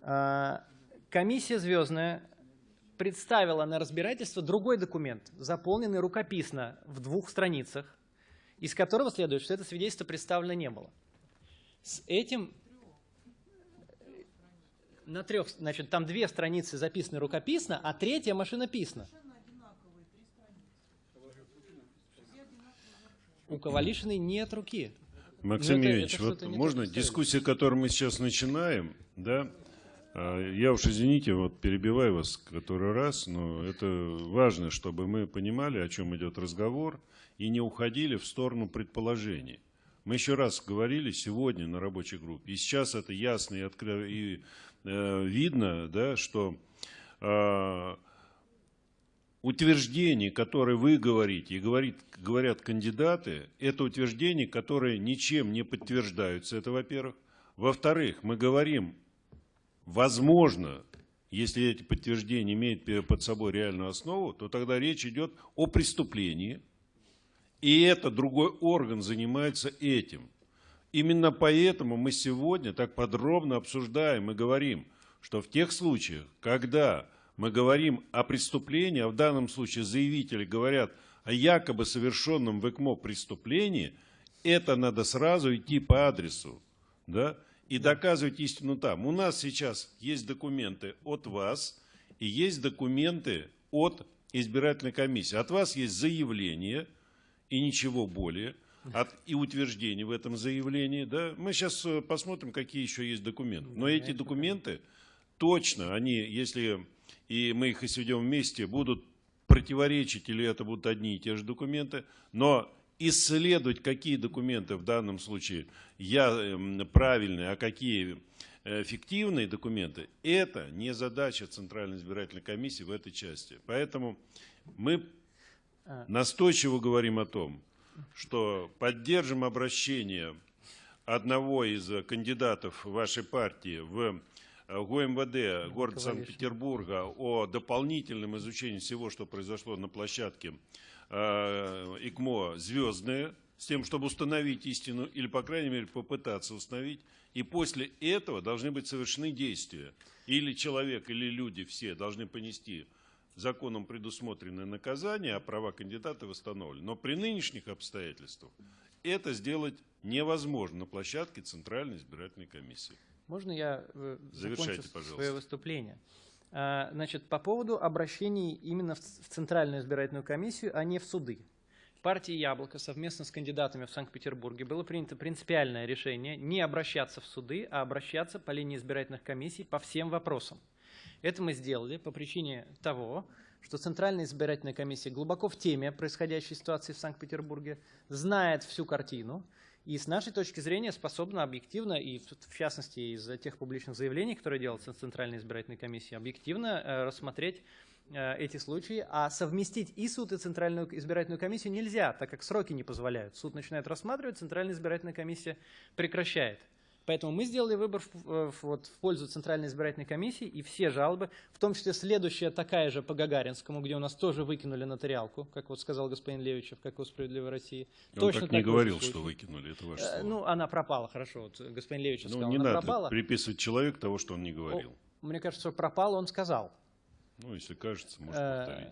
А, Комиссия «Звездная» представила на разбирательство другой документ, заполненный рукописно в двух страницах, из которого следует, что это свидетельство представлено не было. С этим на трех, значит, там две страницы записаны рукописно, а третья машинописно. У Ковалишиной нет руки. Максим Евгеньевич, это вот можно дискуссия, которую мы сейчас начинаем, да, а, я уж, извините, вот перебиваю вас который раз, но это важно, чтобы мы понимали, о чем идет разговор, и не уходили в сторону предположений. Мы еще раз говорили сегодня на рабочей группе, и сейчас это ясно и, откры- и, видно, да, что а, утверждение, которое вы говорите и говорит, говорят кандидаты, это утверждения, которые ничем не подтверждаются, это во-первых. Во-вторых, мы говорим, возможно, если эти подтверждения имеют под собой реальную основу, то тогда речь идет о преступлении, и это другой орган занимается этим. Именно поэтому мы сегодня так подробно обсуждаем и говорим, что в тех случаях, когда мы говорим о преступлении, а в данном случае заявители говорят о якобы совершенном в ЭКМО преступлении, это надо сразу идти по адресу. Да? и доказывать истину там. У нас сейчас есть документы от вас и есть документы от избирательной комиссии. От вас есть заявление и ничего более, от, и утверждение в этом заявлении. Да? Мы сейчас э, посмотрим, какие еще есть документы. Но эти документы точно, они, если и мы их и сведем вместе, будут противоречить или это будут одни и те же документы, но исследовать, какие документы в данном случае я, эм, правильные, а какие э, фиктивные документы, это не задача Центральной избирательной комиссии в этой части. Поэтому мы а. настойчиво говорим о том, что поддержим обращение одного из кандидатов вашей партии в э, ГУМВД города Санкт-Петербурга о дополнительном изучении всего, что произошло на площадке Э, ИКМО звездное, с тем, чтобы установить истину, или, по крайней мере, попытаться установить. И после этого должны быть совершены действия. Или человек, или люди все должны понести законом предусмотренное наказание, а права кандидата восстановлены. Но при нынешних обстоятельствах это сделать невозможно на площадке Центральной избирательной комиссии. Можно я э, Завершайте, пожалуйста. свое выступление? А, значит, по поводу обращений именно в Центральную избирательную комиссию, а не в суды. Партии «Яблоко» совместно с кандидатами в Санкт-Петербурге было принято принципиальное решение не обращаться в суды, а обращаться по линии избирательных комиссий по всем вопросам. Это мы сделали по причине того, что Центральная избирательная комиссия глубоко в теме происходящей ситуации в Санкт-Петербурге, знает всю картину, и с нашей точки зрения способна объективно, и в частности из тех публичных заявлений, которые делаются Центральной избирательной комиссией, объективно э, рассмотреть э, эти случаи, а совместить и суд, и Центральную избирательную комиссию нельзя, так как сроки не позволяют. Суд начинает рассматривать, Центральная избирательная комиссия прекращает. Поэтому мы сделали выбор в, э, в, вот, в пользу Центральной избирательной комиссии, и все жалобы, в том числе следующая такая же по Гагаринскому, где у нас тоже выкинули нотариалку, как вот сказал господин Левичев, как у «Справедливой России». Он Точно так не говорил, что выкинули, это ваше слово. Ну, она пропала, хорошо, вот господин Левичев ну, сказал, не она надо пропала. приписывать человеку того, что он не говорил. О, мне кажется, что пропала, он сказал. Ну, если кажется, можно э, повторить.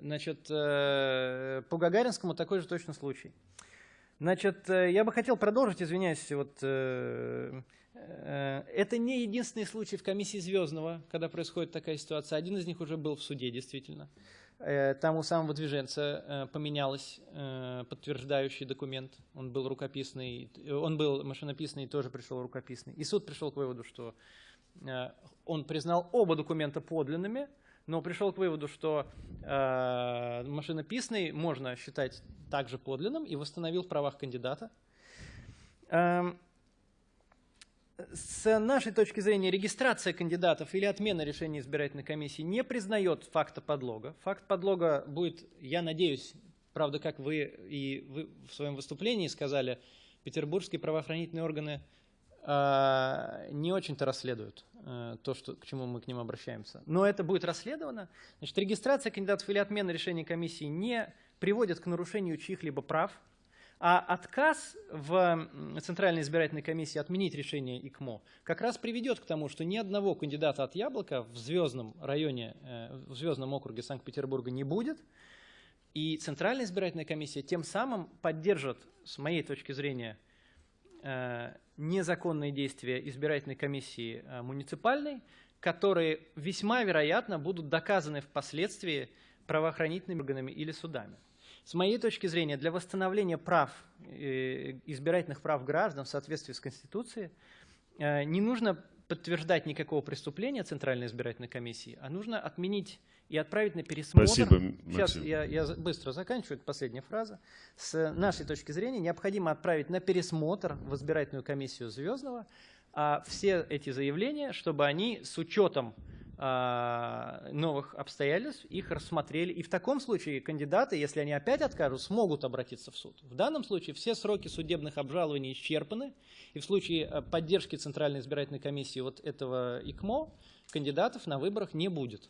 Значит, э, по Гагаринскому такой же точно случай. Значит, э, я бы хотел продолжить, извиняюсь, вот, э, э, это не единственный случай в комиссии Звездного, когда происходит такая ситуация. Один из них уже был в суде, действительно. Э, там у самого движенца э, поменялось э, подтверждающий документ. Он был рукописный, он был машинописный тоже пришел рукописный. И суд пришел к выводу, что он признал оба документа подлинными, но пришел к выводу, что э, машинописный можно считать также подлинным и восстановил в правах кандидата. Э, с нашей точки зрения регистрация кандидатов или отмена решения избирательной комиссии не признает факта подлога. Факт подлога будет, я надеюсь, правда, как вы и вы в своем выступлении сказали, петербургские правоохранительные органы не очень-то расследуют. Э, то, что, к чему мы к ним обращаемся. Но это будет расследовано. Значит, регистрация кандидатов или отмена решения комиссии не приводит к нарушению чьих-либо прав, а отказ в Центральной избирательной комиссии отменить решение ИКМО как раз приведет к тому, что ни одного кандидата от Яблока в звездном районе, э, в звездном округе Санкт-Петербурга не будет, и Центральная избирательная комиссия тем самым поддержит, с моей точки зрения, э, незаконные действия избирательной комиссии э, муниципальной, которые весьма вероятно будут доказаны впоследствии правоохранительными органами или судами. С моей точки зрения, для восстановления прав, э, избирательных прав граждан в соответствии с Конституцией э, не нужно подтверждать никакого преступления Центральной избирательной комиссии, а нужно отменить и отправить на пересмотр. Спасибо, Сейчас я, я быстро заканчиваю, это последняя фраза. С нашей точки зрения необходимо отправить на пересмотр в избирательную комиссию Звездного а все эти заявления, чтобы они с учетом а, новых обстоятельств, их рассмотрели. И в таком случае кандидаты, если они опять откажут, смогут обратиться в суд. В данном случае все сроки судебных обжалований исчерпаны, и в случае э, поддержки Центральной избирательной комиссии вот этого ИКМО кандидатов на выборах не будет.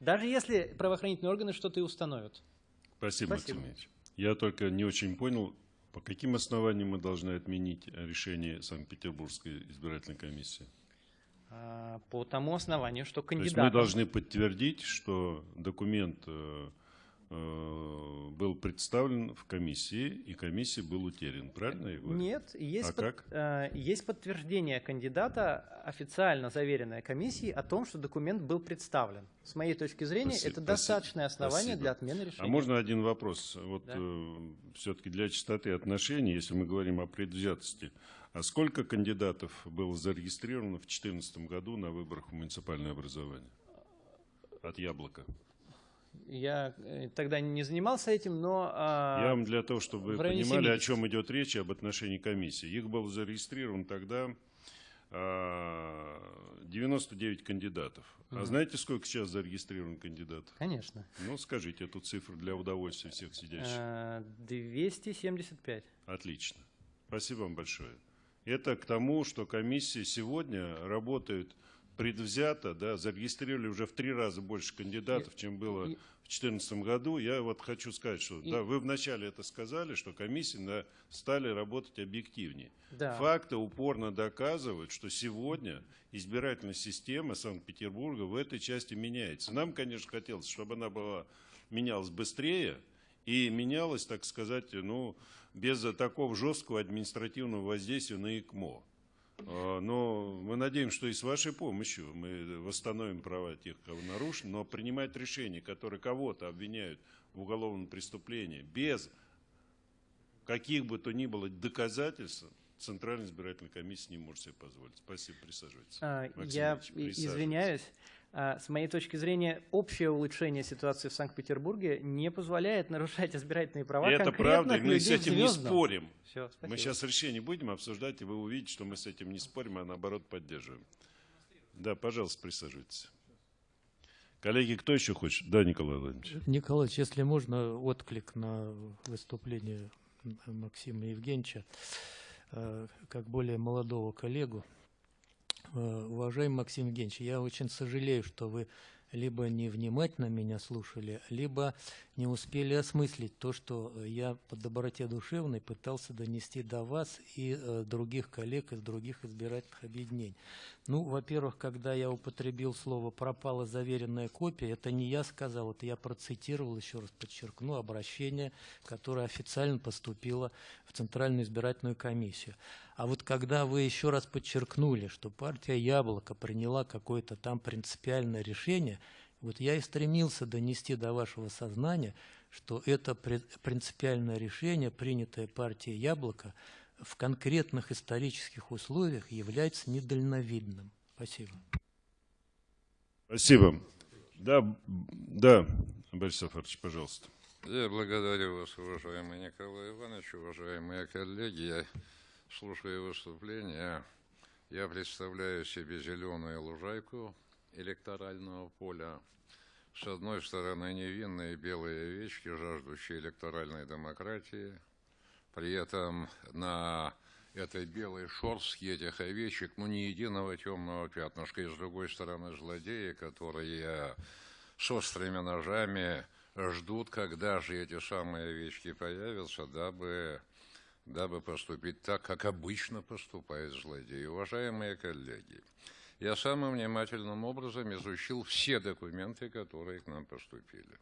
Даже если правоохранительные органы что-то и установят. Спасибо, Спасибо. Максим Ильич. Я только не очень понял, по каким основаниям мы должны отменить решение Санкт-Петербургской избирательной комиссии. А, По тому основанию, что То есть кандидаты... мы должны подтвердить, что документ э, был представлен в комиссии, и комиссии был утерян. Правильно я говорю? Нет, есть, А под- как? э, есть подтверждение кандидата, официально заверенное комиссией, о том, что документ был представлен. С моей точки зрения, Спасибо, это спасибо, достаточное основание спасибо. для отмены решения. А можно один вопрос? Вот Да. все-таки для чистоты отношений, если мы говорим о предвзятости, а сколько кандидатов было зарегистрировано в 2014 году на выборах в муниципальное образование? От Яблока. Я э, тогда не занимался этим, но... а, Я вам для того, чтобы вы понимали, о 70. чем идет речь, об отношении комиссии. Их было зарегистрировано тогда а, 99 кандидатов. А Мгм. знаете, сколько сейчас зарегистрировано кандидатов? Конечно. Ну, скажите эту цифру для удовольствия всех сидящих. Э, 275. Отлично. Спасибо вам большое. Это к тому, что комиссии сегодня работают предвзято, да, зарегистрировали уже в три раза больше кандидатов, чем было и- в 2014 году. Я вот хочу сказать, что И- да, вы вначале это сказали, что комиссии да, стали работать объективнее. Да. Факты упорно доказывают, что сегодня избирательная система Санкт-Петербурга в этой части меняется. Нам, конечно, хотелось, чтобы она была, менялась быстрее и менялась, так сказать, ну, без такого жесткого административного воздействия на ИКМО. А, Но мы надеемся, что и с вашей помощью мы восстановим права тех, кого нарушено, но принимать решения, которые кого-то обвиняют в уголовном преступлении без каких бы то ни было доказательств, Центральная избирательная комиссия не может себе позволить. Спасибо, присаживайтесь. А, Я присаживайтесь. извиняюсь. А, С моей точки зрения, общее улучшение ситуации в Санкт-Петербурге не позволяет нарушать избирательные права И это правда, и мы с этим не спорим. Спасибо. Мы сейчас решение будем обсуждать, и вы увидите, что мы с этим не спорим, а наоборот поддерживаем. Да, пожалуйста, присаживайтесь. Коллеги, кто еще хочет? Да, Николай Владимирович. Николаевич, если можно, отклик на выступление Максима Евгеньевича, э, как более молодого коллегу. Э, Уважаемый Максим Евгеньевич, я очень сожалею, что вы либо невнимательно меня слушали, либо не успели осмыслить то, что я по доброте душевной пытался донести до вас и э, других коллег из других избирательных объединений. Ну, во-первых, когда я употребил слово «пропала заверенная копия», это не я сказал, это я процитировал, еще раз подчеркну, обращение, которое официально поступило в Центральную избирательную комиссию. А вот когда вы еще раз подчеркнули, что партия «Яблоко» приняла какое-то там принципиальное решение, вот я и стремился донести до вашего сознания, что это при- принципиальное решение, принятое партией «Яблоко», в конкретных исторических условиях является недальновидным. Спасибо. Спасибо. Да, да, Борис Сафарович, пожалуйста. Я благодарю вас, уважаемый Николай Иванович, уважаемые коллеги. Я слушаю выступление. Я представляю себе зеленую лужайку электорального поля. С одной стороны, невинные белые овечки, жаждущие электоральной демократии. При этом на этой белой шорстке этих овечек, ну, ни единого темного пятнышка. И с другой стороны, злодеи, которые с острыми ножами ждут, когда же эти самые овечки появятся, дабы, дабы поступить так, как обычно поступают злодеи. Уважаемые коллеги, я самым внимательным образом изучил все документы, которые к нам поступили.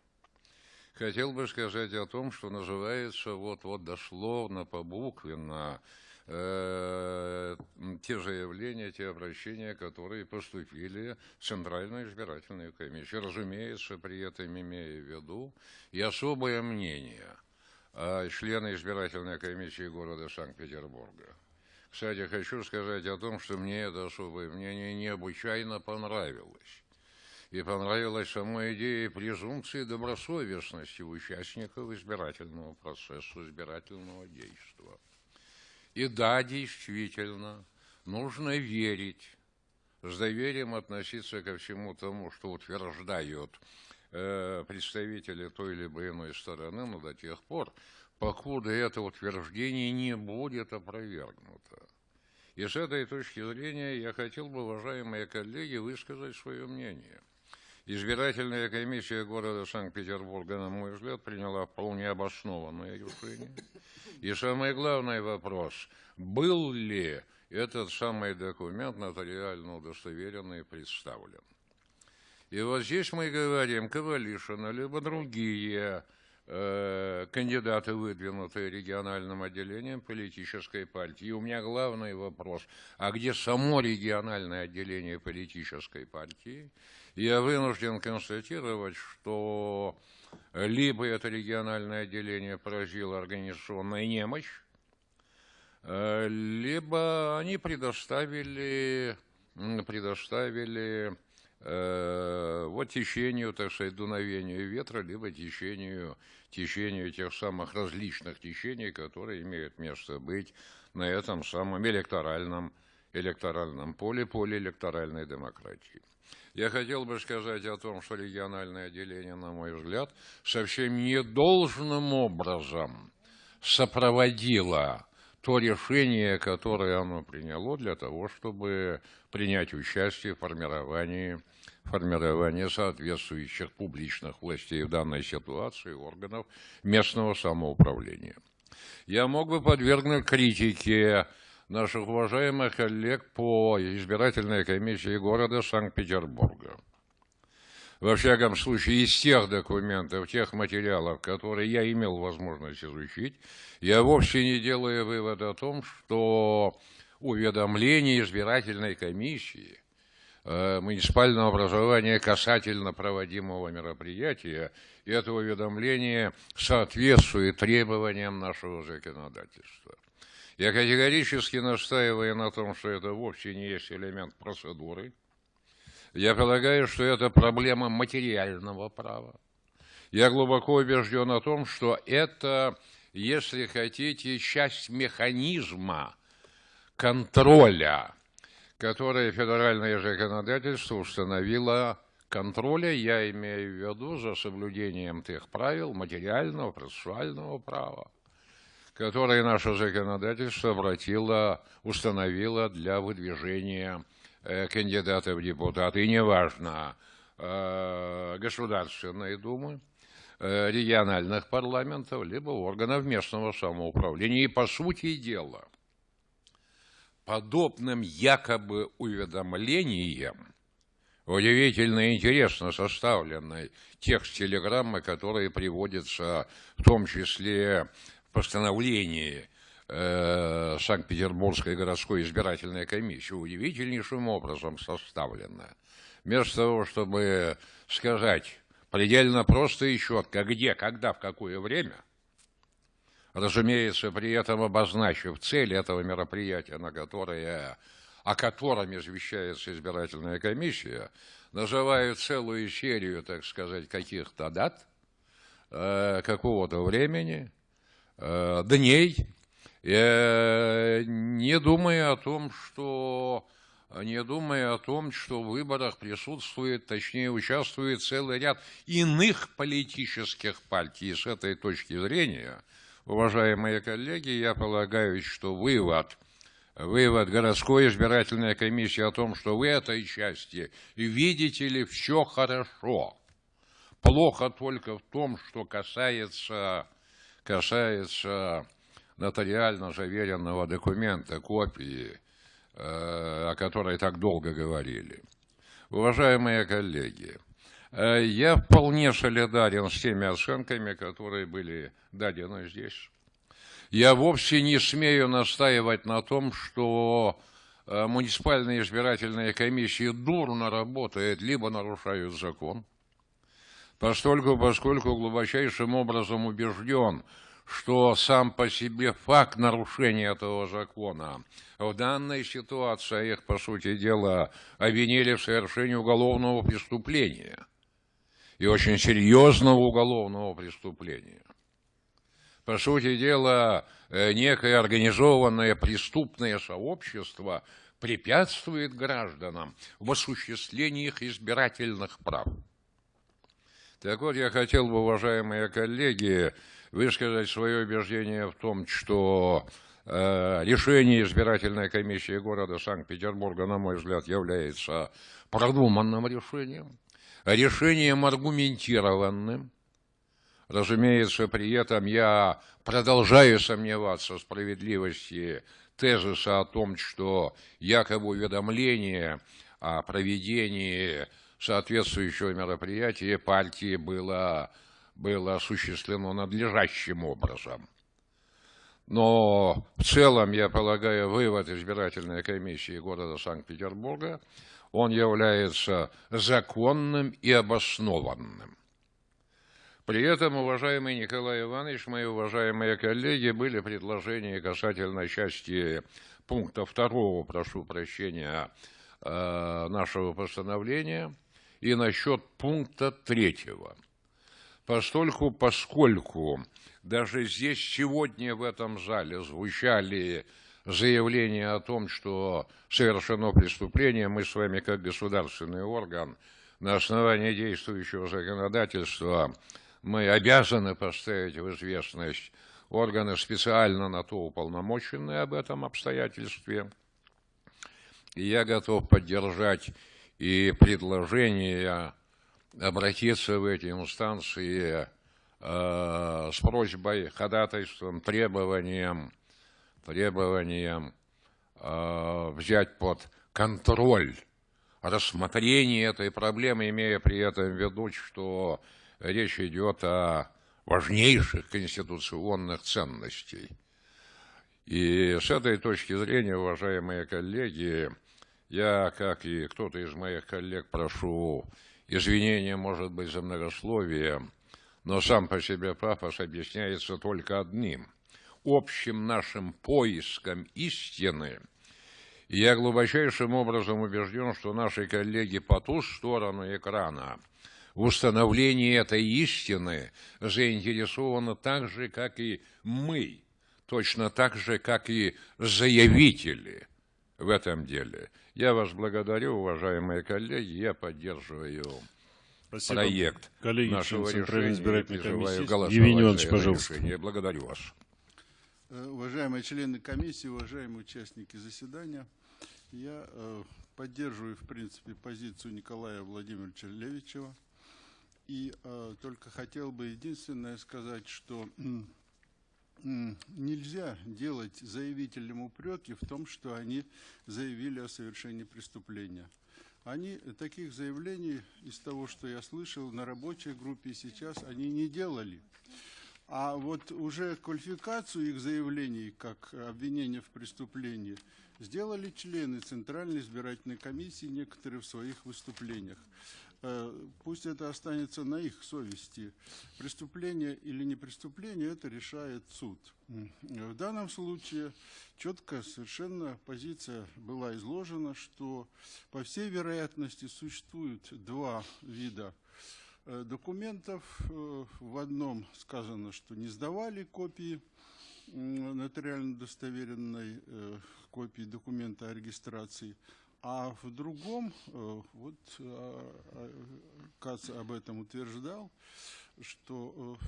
Хотел бы сказать о том, что называется вот-вот дословно, побуквенно, э, те заявления, те обращения, которые поступили в Центральную избирательную комиссию. Разумеется, при этом имея в виду и особое мнение э, члена избирательной комиссии города Санкт-Петербурга. Кстати, хочу сказать о том, что мне это особое мнение необычайно понравилось. И понравилась сама идея презумпции добросовестности участников избирательного процесса, избирательного действия. И да, действительно, нужно верить с доверием относиться ко всему тому, что утверждают представители той либо иной стороны, но до тех пор, покуда это утверждение не будет опровергнуто. И с этой точки зрения я хотел бы, уважаемые коллеги, высказать свое мнение. Избирательная комиссия города Санкт-Петербурга, на мой взгляд, приняла вполне обоснованное решение. И самый главный вопрос, был ли этот самый документ нотариально удостоверенный представлен. И вот здесь мы говорим, Ковалишина, либо другие э, кандидаты, выдвинутые региональным отделением политической партии. И у меня главный вопрос, а где само региональное отделение политической партии? Я вынужден констатировать, что либо это региональное отделение поразило организационная немощь, э, либо они предоставили, предоставили э, вот течению, так сказать, дуновению ветра, либо течению, течению тех самых различных течений, которые имеют место быть на этом самом электоральном, электоральном поле, поле электоральной демократии. Я хотел бы сказать о том, что региональное отделение, на мой взгляд, совсем не должным образом сопроводило то решение, которое оно приняло для того, чтобы принять участие в формировании, формировании соответствующих публичных властей в данной ситуации органов местного самоуправления. Я мог бы подвергнуть критике наших уважаемых коллег по избирательной комиссии города Санкт-Петербурга. Во всяком случае, из тех документов, тех материалов, которые я имел возможность изучить, я вовсе не делаю вывод о том, что уведомление избирательной комиссии э, муниципального образования касательно проводимого мероприятия, и это уведомление соответствует требованиям нашего законодательства. Я категорически настаиваю на том, что это вовсе не есть элемент процедуры, я полагаю, что это проблема материального права. Я глубоко убежден о том, что это, если хотите, часть механизма контроля, который федеральное законодательство установило контроля, я имею в виду за соблюдением тех правил материального, процессуального права, которые наше законодательство обратило, установило для выдвижения Э, кандидата в депутаты, и неважно, э, Государственной Думы, э, региональных парламентов, либо органов местного самоуправления. И по сути дела, подобным якобы уведомлением, удивительно интересно составленной текст телеграммы, который приводится в том числе в постановлении Э, Санкт-Петербургской городской избирательной комиссии удивительнейшим образом составлена. Вместо того, чтобы сказать предельно просто и четко, где, когда, в какое время, разумеется, при этом обозначив цель этого мероприятия, на которое, о котором извещается избирательная комиссия, называют целую серию, так сказать, каких-то дат, э, какого-то времени, э, дней, не думая о том, что не думая о том, что в выборах присутствует, точнее участвует целый ряд иных политических партий. с этой точки зрения, уважаемые коллеги, я полагаю, что вывод, вывод городской избирательной комиссии о том, что в этой части, видите ли, все хорошо. Плохо только в том, что касается, касается нотариально заверенного документа, копии, э, о которой так долго говорили. Уважаемые коллеги, я вполне солидарен с теми оценками, которые были дадены здесь. Я вовсе не смею настаивать на том, что э, муниципальные избирательные комиссии дурно работают, либо нарушают закон, поскольку, поскольку глубочайшим образом убежден, что сам по себе факт нарушения этого закона в данной ситуации их, по сути дела, обвинили в совершении уголовного преступления. И очень серьезного уголовного преступления. По сути дела, э, некое организованное преступное сообщество препятствует гражданам в осуществлении их избирательных прав. Так вот, я хотел бы, уважаемые коллеги, высказать свое убеждение в том, что э, решение избирательной комиссии города Санкт-Петербурга, на мой взгляд, является продуманным решением, решением аргументированным. Разумеется, при этом я продолжаю сомневаться в справедливости тезиса о том, что якобы уведомление о проведении соответствующего мероприятия партии было, было осуществлено надлежащим образом. Но в целом, я полагаю, вывод избирательной комиссии города Санкт-Петербурга, он является законным и обоснованным. При этом, уважаемый Николай Иванович, мои уважаемые коллеги, были предложения касательно части пункта второго, прошу прощения, э, нашего постановления – и насчет пункта третьего. Постольку, поскольку даже здесь сегодня в этом зале звучали заявления о том, что совершено преступление, мы с вами как государственный орган на основании действующего законодательства мы обязаны поставить в известность органы специально на то уполномоченные об этом обстоятельстве. И я готов поддержать и предложение обратиться в эти инстанции э, с просьбой, ходатайством, требованием, требованием э, взять под контроль рассмотрение этой проблемы, имея при этом в виду, что речь идет о важнейших конституционных ценностей. И с этой точки зрения, уважаемые коллеги, я, как и кто-то из моих коллег, прошу извинения, может быть, за многословие, но сам по себе пафос объясняется только одним – общим нашим поиском истины. И я глубочайшим образом убежден, что наши коллеги по ту сторону экрана в установлении этой истины заинтересованы так же, как и мы, точно так же, как и заявители в этом деле. Я вас благодарю, уважаемые коллеги, я поддерживаю Спасибо. проект коллеги, нашего решения. избирательной комиссии. Евгений Иванович, пожалуйста. Решение. Благодарю вас. Э, уважаемые члены комиссии, уважаемые участники заседания, я э, поддерживаю, в принципе, позицию Николая Владимировича Левичева. И э, только хотел бы единственное сказать, что нельзя делать заявителям упреки в том, что они заявили о совершении преступления. Они таких заявлений, из того, что я слышал, на рабочей группе сейчас, они не делали. А вот уже квалификацию их заявлений, как обвинение в преступлении, сделали члены Центральной избирательной комиссии некоторые в своих выступлениях. Э, пусть это останется на их совести. Преступление или не преступление, это решает суд. В данном случае четко совершенно позиция была изложена, что по всей вероятности существует два вида документов. Э, в одном сказано, что не сдавали копии нотариально достоверенной копии документа о регистрации, а в другом, э, вот э, э, Кац об этом утверждал, что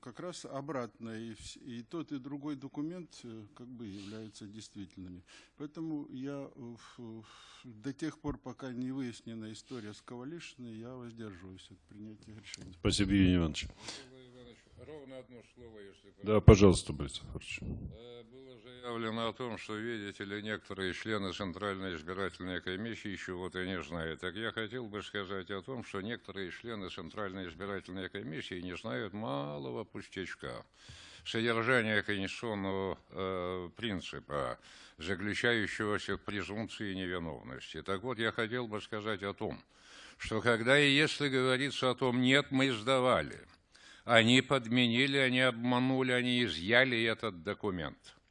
как раз обратно, и, и тот, и другой документ как бы являются действительными. Поэтому я до тех пор, пока не выяснена история с Ковалишиной, я воздерживаюсь от принятия решения. Спасибо, Евгений Иванович. Ровно одно слово, если... Да, пожалуйста, Борис Ильич заявлено о том, что, видите ли, некоторые члены Центральной избирательной комиссии еще вот и не знают. Так я хотел бы сказать о том, что некоторые члены Центральной избирательной комиссии не знают малого пустячка. Содержание конституционного э, принципа, заключающегося в презумпции невиновности. Так вот, я хотел бы сказать о том, что когда и если говорится о том, нет, мы сдавали, они подменили, они обманули, они изъяли этот документ –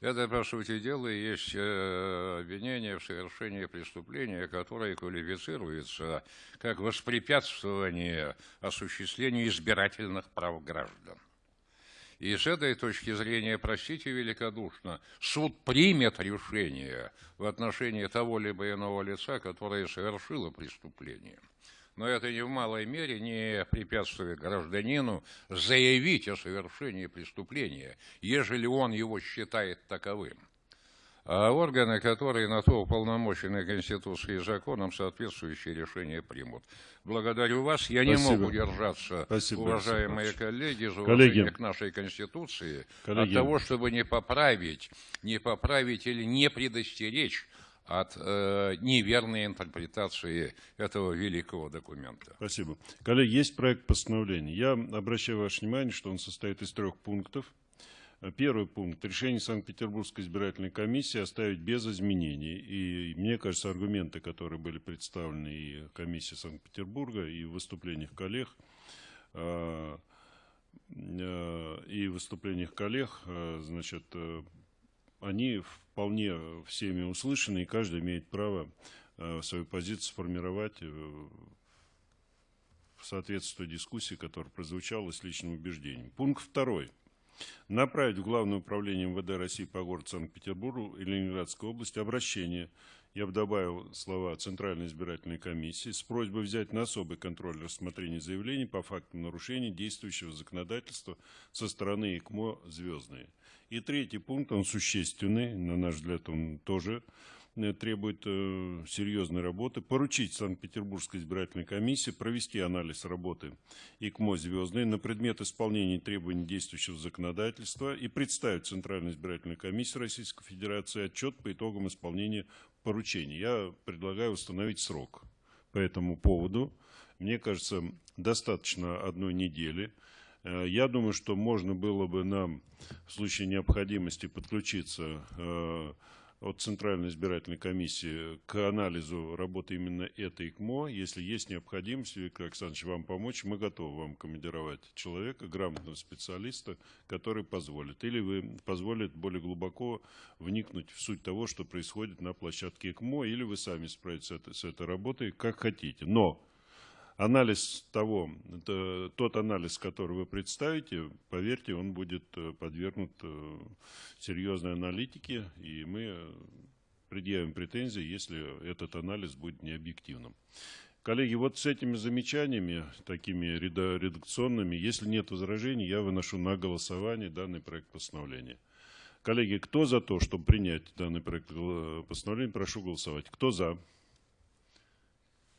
это, по сути дела, и есть э, обвинение в совершении преступления, которое квалифицируется как воспрепятствование осуществлению избирательных прав граждан. И с этой точки зрения, простите великодушно, суд примет решение в отношении того либо иного лица, которое совершило преступление. Но это ни в малой мере не препятствует гражданину заявить о совершении преступления, ежели он его считает таковым а органы, которые на то уполномочены Конституцией и законом, соответствующие решения примут. Благодарю вас. Я Спасибо. не могу держаться, Спасибо, уважаемые коллеги, за уважение к нашей Конституции, коллеги. от того, чтобы не поправить, не поправить или не предостеречь от э, неверной интерпретации этого великого документа. Спасибо. Коллеги, есть проект постановления. Я обращаю ваше внимание, что он состоит из трех пунктов. Первый пункт. Решение Санкт-Петербургской избирательной комиссии оставить без изменений. И мне кажется, аргументы, которые были представлены и комиссии Санкт-Петербурга, и в выступлениях коллег, а, а, и в выступлениях коллег, а, значит, они вполне всеми услышаны, и каждый имеет право свою позицию сформировать в соответствии дискуссии, которая прозвучала с личным убеждением. Пункт второй направить в Главное управление МВД России по городу Санкт-Петербургу и Ленинградской области обращение, я бы добавил слова Центральной избирательной комиссии, с просьбой взять на особый контроль рассмотрение заявлений по фактам нарушений действующего законодательства со стороны ИКМО «Звездные». И третий пункт, он существенный, на наш взгляд, он тоже Э, требует э, серьезной работы, поручить Санкт-Петербургской избирательной комиссии провести анализ работы ИКМО «Звездный» на предмет исполнения требований действующего законодательства и представить Центральной избирательной комиссии Российской Федерации отчет по итогам исполнения поручений. Я предлагаю установить срок по этому поводу. Мне кажется, достаточно одной недели. Э, я думаю, что можно было бы нам в случае необходимости подключиться от Центральной избирательной комиссии к анализу работы именно этой ИКМО. Если есть необходимость, Виктор Александрович, вам помочь, мы готовы вам командировать человека, грамотного специалиста, который позволит. Или вы позволит более глубоко вникнуть в суть того, что происходит на площадке ИКМО, или вы сами справитесь с этой, с этой работой, как хотите. Но анализ того, тот анализ, который вы представите, поверьте, он будет э, подвергнут э, серьезной аналитике, и мы предъявим претензии, если этот анализ будет необъективным. Коллеги, вот с этими замечаниями, такими редакционными, если нет возражений, я выношу на голосование данный проект постановления. Коллеги, кто за то, чтобы принять данный проект э, постановления, прошу голосовать. Кто за?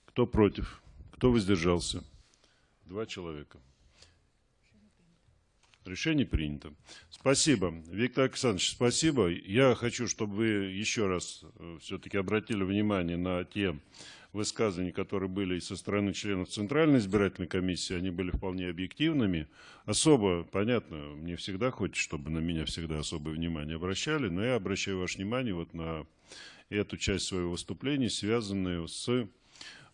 Кто против? Кто воздержался? Два человека. Решение принято. Спасибо. Виктор Александрович, спасибо. Я хочу, чтобы вы еще раз э, все-таки обратили внимание на те высказывания, которые были со стороны членов Центральной избирательной комиссии. Они были вполне объективными. Особо, понятно, мне всегда хочется, чтобы на меня всегда особое внимание обращали, но я обращаю ваше внимание вот на эту часть своего выступления, связанную с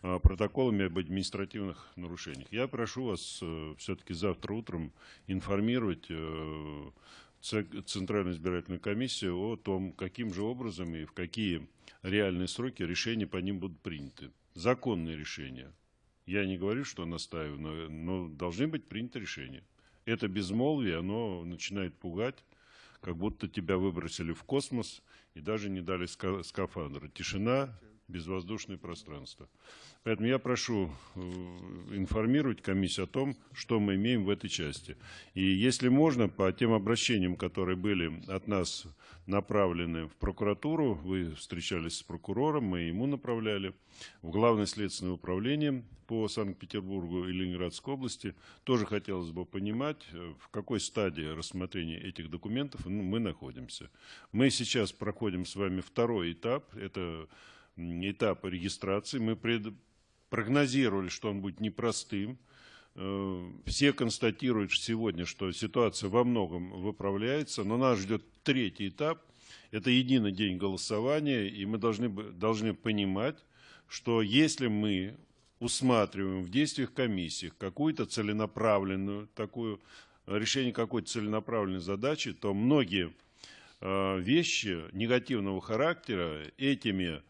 протоколами об административных нарушениях. Я прошу вас э, все-таки завтра утром информировать э, Центральную избирательную комиссию о том, каким же образом и в какие реальные сроки решения по ним будут приняты. Законные решения. Я не говорю, что настаиваю, но должны быть приняты решения. Это безмолвие, оно начинает пугать, как будто тебя выбросили в космос и даже не дали скафандра. Тишина, безвоздушное пространство. Поэтому я прошу э, информировать комиссию о том, что мы имеем в этой части. И если можно, по тем обращениям, которые были от нас направлены в прокуратуру, вы встречались с прокурором, мы ему направляли, в Главное следственное управление по Санкт-Петербургу и Ленинградской области, тоже хотелось бы понимать, э, в какой стадии рассмотрения этих документов мы находимся. Мы сейчас проходим с вами второй этап, это этап регистрации. Мы пред, прогнозировали, что он будет непростым. Э, все констатируют сегодня, что ситуация во многом выправляется, но нас ждет третий этап. Это единый день голосования, и мы должны, должны понимать, что если мы усматриваем в действиях комиссии какую-то целенаправленную, такую, решение какой-то целенаправленной задачи, то многие э, вещи негативного характера этими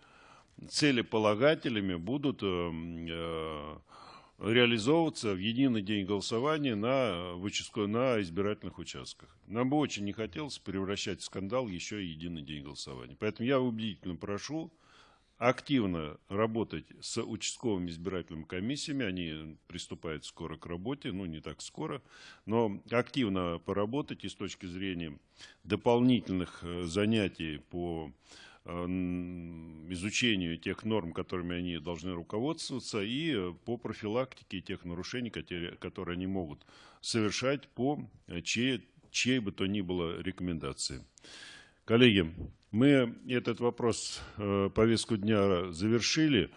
целеполагателями будут э, э, реализовываться в единый день голосования на, выческо- на избирательных участках. Нам бы очень не хотелось превращать в скандал еще и единый день голосования. Поэтому я убедительно прошу активно работать с участковыми избирательными комиссиями. Они приступают скоро к работе, ну не так скоро, но активно поработать и с точки зрения дополнительных э, занятий по изучению тех норм, которыми они должны руководствоваться, и э, по профилактике тех нарушений, которые, они могут совершать по э, чьей, чьей бы то ни было рекомендации. Коллеги, мы этот вопрос, э, повестку дня завершили.